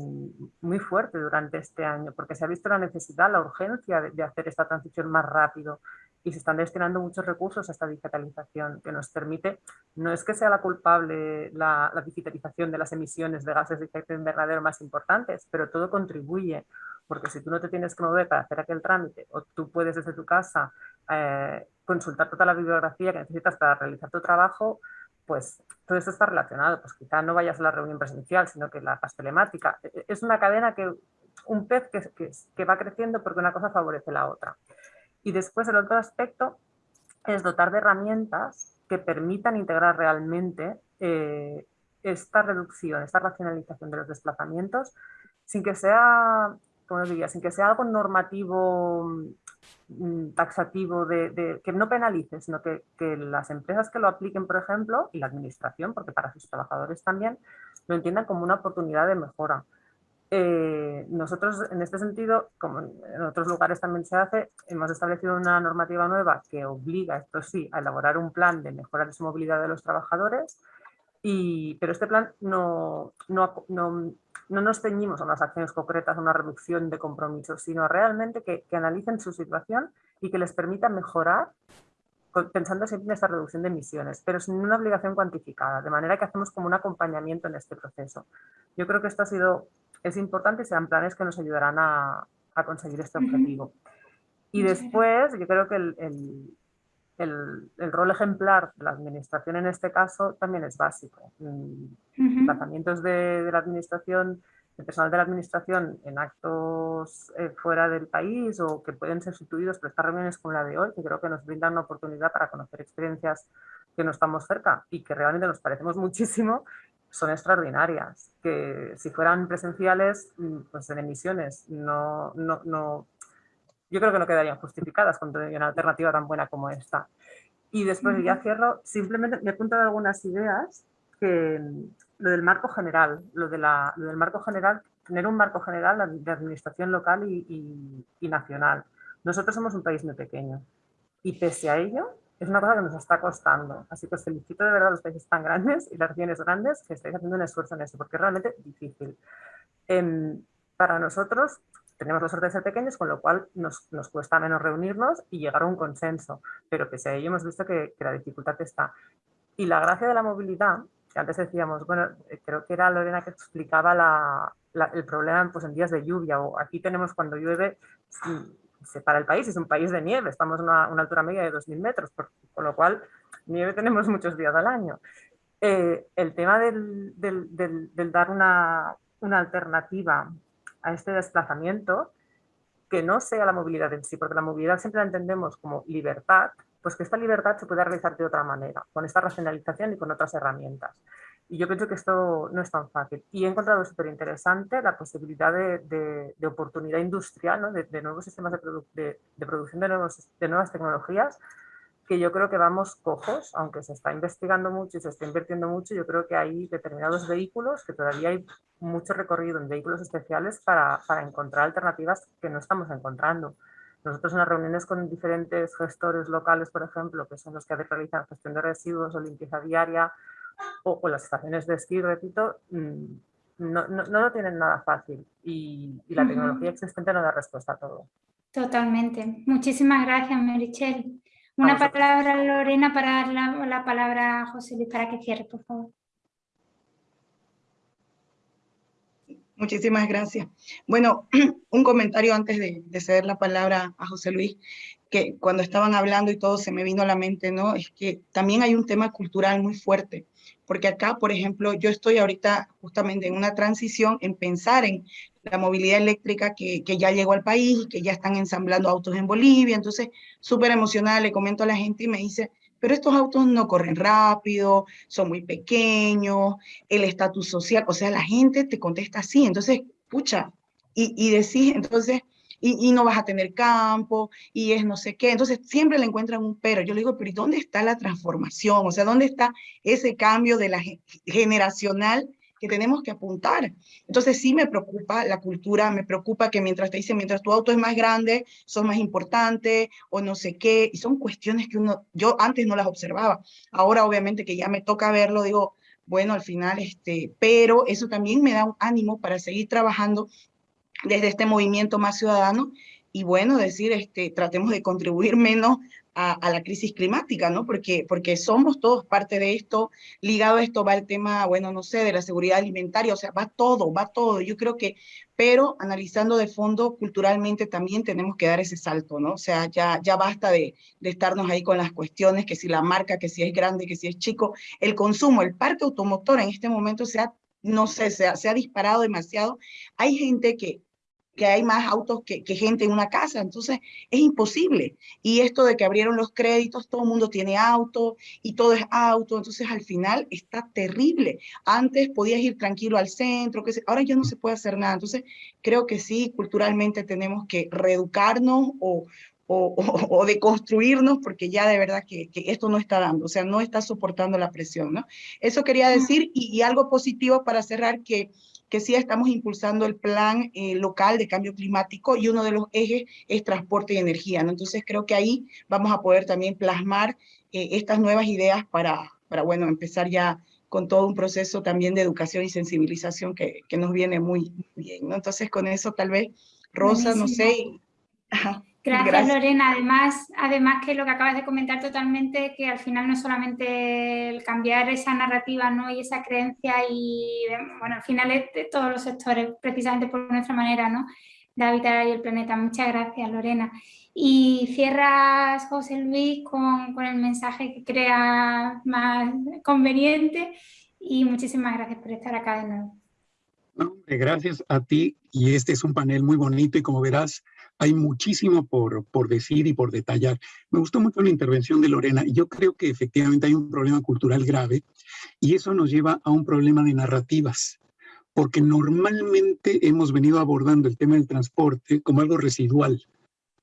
muy fuerte durante este año, porque se ha visto la necesidad, la urgencia de, hacer esta transición más rápido y se están destinando muchos recursos a esta digitalización que nos permite, no es que sea la culpable la, la digitalización de las emisiones de gases de efecto invernadero más importantes, pero todo contribuye porque si tú no te tienes que mover para hacer aquel trámite o tú puedes desde tu casa eh, consultar toda la bibliografía que necesitas para realizar tu trabajo, pues todo eso está relacionado. Pues quizá no vayas a la reunión presencial, sino que la hagas telemática. E, e, es una cadena que, un pez que, que, va creciendo porque una cosa favorece la otra. Y después el otro aspecto es dotar de herramientas que permitan integrar realmente eh, esta reducción, esta racionalización de los desplazamientos sin que sea como diría, sin que sea algo normativo, mm, taxativo, de, que no penalice, sino que, las empresas que lo apliquen, por ejemplo, y la administración, porque para sus trabajadores también, lo entiendan como una oportunidad de mejora. Eh, nosotros, en este sentido, como en otros lugares también se hace, hemos establecido una normativa nueva que obliga, esto sí, a elaborar un plan de mejora de su movilidad de los trabajadores, y, pero este plan no, no, no no nos ceñimos a unas acciones concretas, a una reducción de compromisos, sino realmente que, analicen su situación y que les permita mejorar pensando siempre en esta reducción de emisiones, pero sin una obligación cuantificada, de manera que hacemos como un acompañamiento en este proceso. Yo creo que esto ha sido, es importante y serán planes que nos ayudarán a, conseguir este objetivo. Y después, yo creo que el, el, rol ejemplar de la administración en este caso también es básico. Mm, tratamientos de, la administración, el personal de la administración en actos eh, fuera del país o que pueden ser sustituidos por estas reuniones como la de hoy, que creo que nos brindan una oportunidad para conocer experiencias que no estamos cerca y que realmente nos parecemos (laughs) muchísimo, son extraordinarias. Que si fueran presenciales, mm, pues en emisiones no, no, no yo creo que no quedarían justificadas con una alternativa tan buena como esta. Y después ya cierro, simplemente me he apuntado algunas ideas que lo del marco general, lo, de la, lo del marco general, tener un marco general de administración local y, y, nacional. Nosotros somos un país muy pequeño y pese a ello es una cosa que nos está costando. Así que os felicito de verdad a los países tan grandes y las regiones grandes que estáis haciendo un esfuerzo en eso, porque es realmente difícil. Em, para nosotros tenemos la suerte de ser pequeños, con lo cual nos, nos, cuesta menos reunirnos y llegar a un consenso, pero pese a ello hemos visto que, la dificultad está. Y la gracia de la movilidad, que antes decíamos, bueno, eh, creo que era Lorena que explicaba la, el problema pues, en días de lluvia, o aquí tenemos cuando llueve, se para el país, es un país de nieve, estamos a una, una altura media de 2.000 metros, con lo cual nieve tenemos (laughs) muchos días al año. Eh, el tema del, del, del, del dar una, una alternativa a este desplazamiento que no sea la movilidad en sí, porque la movilidad siempre la entendemos como libertad, pues que esta libertad se pueda realizar de otra manera, con esta racionalización y con otras herramientas. Y yo pienso que esto no es tan fácil. Y he encontrado súper interesante la posibilidad de, de, oportunidad industrial, de, nuevos sistemas de, producción de, nuevos, de nuevas tecnologías, que yo creo que vamos cojos, aunque se está investigando mucho y se está invirtiendo mucho, yo creo que hay determinados vehículos que todavía hay mucho recorrido en vehículos especiales para, para encontrar alternativas que no estamos encontrando. Nosotros en las reuniones con diferentes gestores locales, por ejemplo, que son los que realizan gestión de residuos o limpieza diaria, o, las estaciones de esquí, repito, mm, no, no, no, lo tienen nada fácil y, y la tecnología existente no da respuesta a todo. Totalmente. Muchísimas gracias, Merichel. Una palabra, Lorena, para dar la, palabra a José Luis para que cierre, por favor. Muchísimas gracias. Bueno, (clears throat) un comentario antes de, ceder la palabra a José Luis. que cuando estaban hablando y todo se me vino a la mente, ¿no? Es que también hay un tema cultural muy fuerte, porque acá, por ejemplo, yo estoy ahorita justamente en una transición en pensar en la movilidad eléctrica que, que ya llegó al país y que ya están ensamblando autos en Bolivia, entonces súper emocionada le comento a la gente y me dice, pero estos autos no corren rápido, son muy pequeños, el estatus social, o sea, la gente te contesta así, entonces, pucha, y, y decís, entonces, y, no vas a tener campo, y es no sé qué. Entonces siempre le encuentran un pero. Yo le digo, pero ¿y dónde está la transformación? O sea, ¿dónde está ese cambio de la generacional que tenemos que apuntar? Entonces sí me preocupa la cultura, me preocupa que mientras te dicen, mientras tu auto es más grande, son más importante, o no sé qué, y son cuestiones que uno, yo antes no las observaba. Ahora obviamente que ya me toca verlo, digo, bueno, al final, este, pero eso también me da un ánimo para seguir trabajando desde este movimiento más ciudadano y bueno, decir, este, tratemos de contribuir menos a, la crisis climática, ¿no? Porque, porque somos todos parte de esto, ligado a esto va el tema, bueno, no sé, de la seguridad alimentaria, o sea, va todo, va todo, yo creo que, pero analizando de fondo, culturalmente también tenemos que dar ese salto, ¿no? O sea, ya, ya basta de, de estarnos ahí con las cuestiones, que si la marca, que si es grande, que si es chico, el consumo, el parque automotor en este momento se ha no sé, se ha, se ha, disparado demasiado. Hay gente que que hay más autos que, gente en una casa, entonces es imposible. Y esto de que abrieron los créditos, todo el mundo tiene auto y todo es auto, entonces al final está terrible. Antes podías ir tranquilo al centro, que ahora ya no se puede hacer nada. Entonces creo que sí, culturalmente tenemos que reeducarnos o, o, o, deconstruirnos porque ya de verdad que, esto no está dando, o sea, no está soportando la presión, ¿no? Eso quería decir y, y algo positivo para cerrar que que sí estamos impulsando el plan eh, local de cambio climático y uno de los ejes es transporte y energía. ¿no? Entonces creo que ahí vamos a poder también plasmar eh, estas nuevas ideas para, para, bueno, empezar ya con todo un proceso también de educación y sensibilización que, que nos viene muy bien. ¿no? Entonces con eso tal vez, Rosa, no sé. Gracias, Lorena. Además, además que lo que acabas de comentar totalmente, que al final no es solamente el cambiar esa narrativa ¿no? y esa creencia y, bueno, al final es de todos los sectores, precisamente por nuestra manera ¿no? de habitar ahí el planeta. Muchas gracias, Lorena. Y cierras, José Luis, con, con el mensaje que crea más conveniente y muchísimas gracias por estar acá de nuevo. gracias a ti y este es un panel muy bonito y como verás, hay muchísimo por, por decir y por detallar. Me gustó mucho la intervención de Lorena. Yo creo que efectivamente hay un problema cultural grave y eso nos lleva a un problema de narrativas, porque normalmente hemos venido abordando el tema del transporte como algo residual,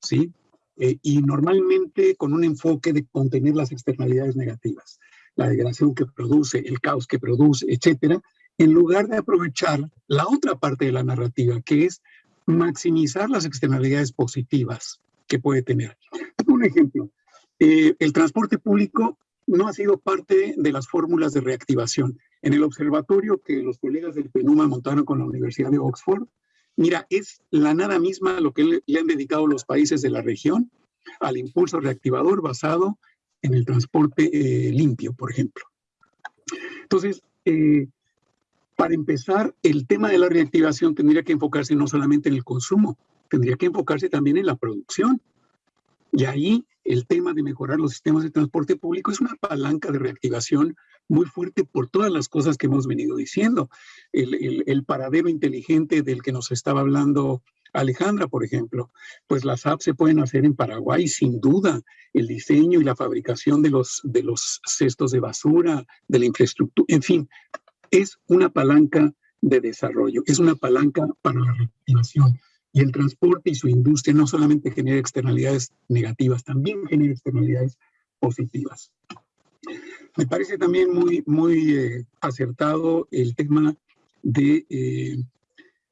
¿sí? Eh, y normalmente con un enfoque de contener las externalidades negativas, la degradación que produce, el caos que produce, etcétera, en lugar de aprovechar la otra parte de la narrativa, que es maximizar las externalidades positivas que puede tener. Un ejemplo, eh, el transporte público no ha sido parte de las fórmulas de reactivación. En el observatorio que los colegas del PENUMA montaron con la Universidad de Oxford, mira, es la nada misma lo que le, han dedicado los países de la región al impulso reactivador basado en el transporte eh, limpio, por ejemplo. Entonces, eh, para empezar, el tema de la reactivación tendría que enfocarse no solamente en el consumo, tendría que enfocarse también en la producción. Y ahí el tema de mejorar los sistemas de transporte público es una palanca de reactivación muy fuerte por todas las cosas que hemos venido diciendo. El, paradero inteligente del que nos estaba hablando Alejandra, por ejemplo, pues las apps se pueden hacer en Paraguay, sin duda. El diseño y la fabricación de los, de los cestos de basura, de la infraestructura, en fin, es una palanca de desarrollo, es una palanca para la reactivación. Y el transporte y su industria no solamente genera externalidades negativas, también genera externalidades positivas. Me parece también muy, muy eh, acertado el tema de eh,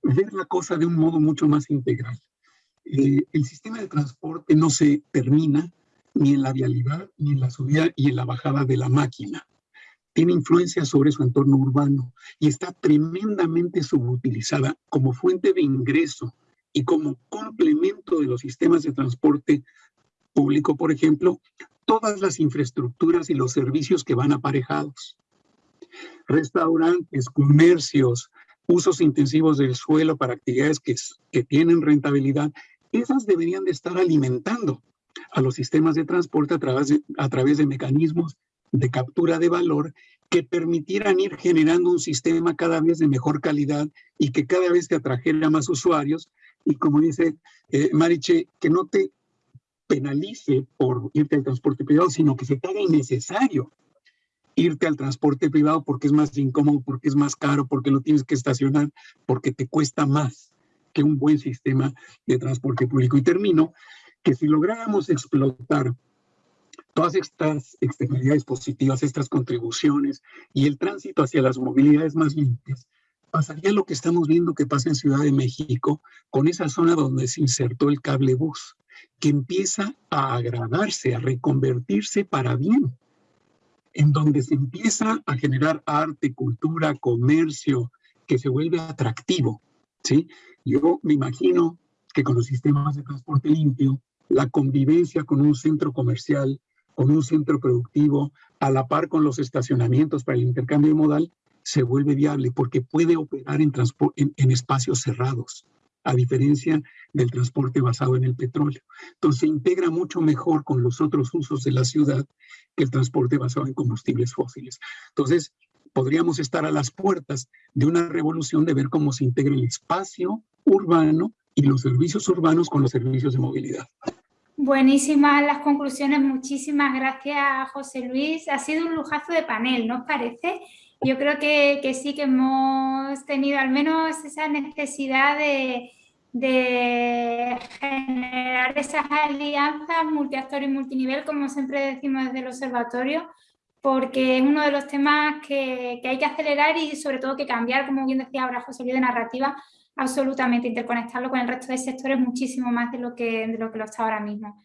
ver la cosa de un modo mucho más integral. Eh, el sistema de transporte no se termina ni en la vialidad, ni en la subida y en la bajada de la máquina tiene influencia sobre su entorno urbano y está tremendamente subutilizada como fuente de ingreso y como complemento de los sistemas de transporte público, por ejemplo, todas las infraestructuras y los servicios que van aparejados. Restaurantes, comercios, usos intensivos del suelo para actividades que, tienen rentabilidad, esas deberían de estar alimentando a los sistemas de transporte a través de mecanismos de captura de valor que permitieran ir generando un sistema cada vez de mejor calidad y que cada vez te atrajera más usuarios y como dice eh, Mariche, que no te penalice por irte al transporte privado, sino que se te haga innecesario irte al transporte privado porque es más incómodo, porque es más caro, porque lo tienes que estacionar, porque te cuesta más que un buen sistema de transporte público. Y termino que si lográramos explotar todas estas externalidades positivas, estas contribuciones y el tránsito hacia las movilidades más limpias, pasaría lo que estamos viendo que pasa en Ciudad de México con esa zona donde se insertó el cable bus, que empieza a agradarse, a reconvertirse para bien, en donde se empieza a generar arte, cultura, comercio, que se vuelve atractivo, ¿sí? Yo me imagino que con los sistemas de transporte limpio, la convivencia con un centro comercial, con un centro productivo, a la par con los estacionamientos para el intercambio modal, se vuelve viable porque puede operar en, espacios cerrados, a diferencia del transporte basado en el petróleo. Entonces se integra mucho mejor con los otros usos de la ciudad que el transporte basado en combustibles fósiles. Entonces podríamos estar a las puertas de una revolución de ver cómo se integra el espacio urbano y los servicios urbanos con los servicios de movilidad. Buenísimas las conclusiones, muchísimas gracias José Luis. Ha sido un lujazo de panel, ¿no os parece? Yo creo que, sí que hemos tenido al menos esa necesidad de, de generar esas alianzas multiactor y multinivel, como siempre decimos desde el observatorio, porque es uno de los temas que, que, hay que acelerar y sobre todo que cambiar, como bien decía ahora José Luis, de narrativa absolutamente interconectarlo con el resto de sectores muchísimo más de lo que, de lo, que lo está ahora mismo.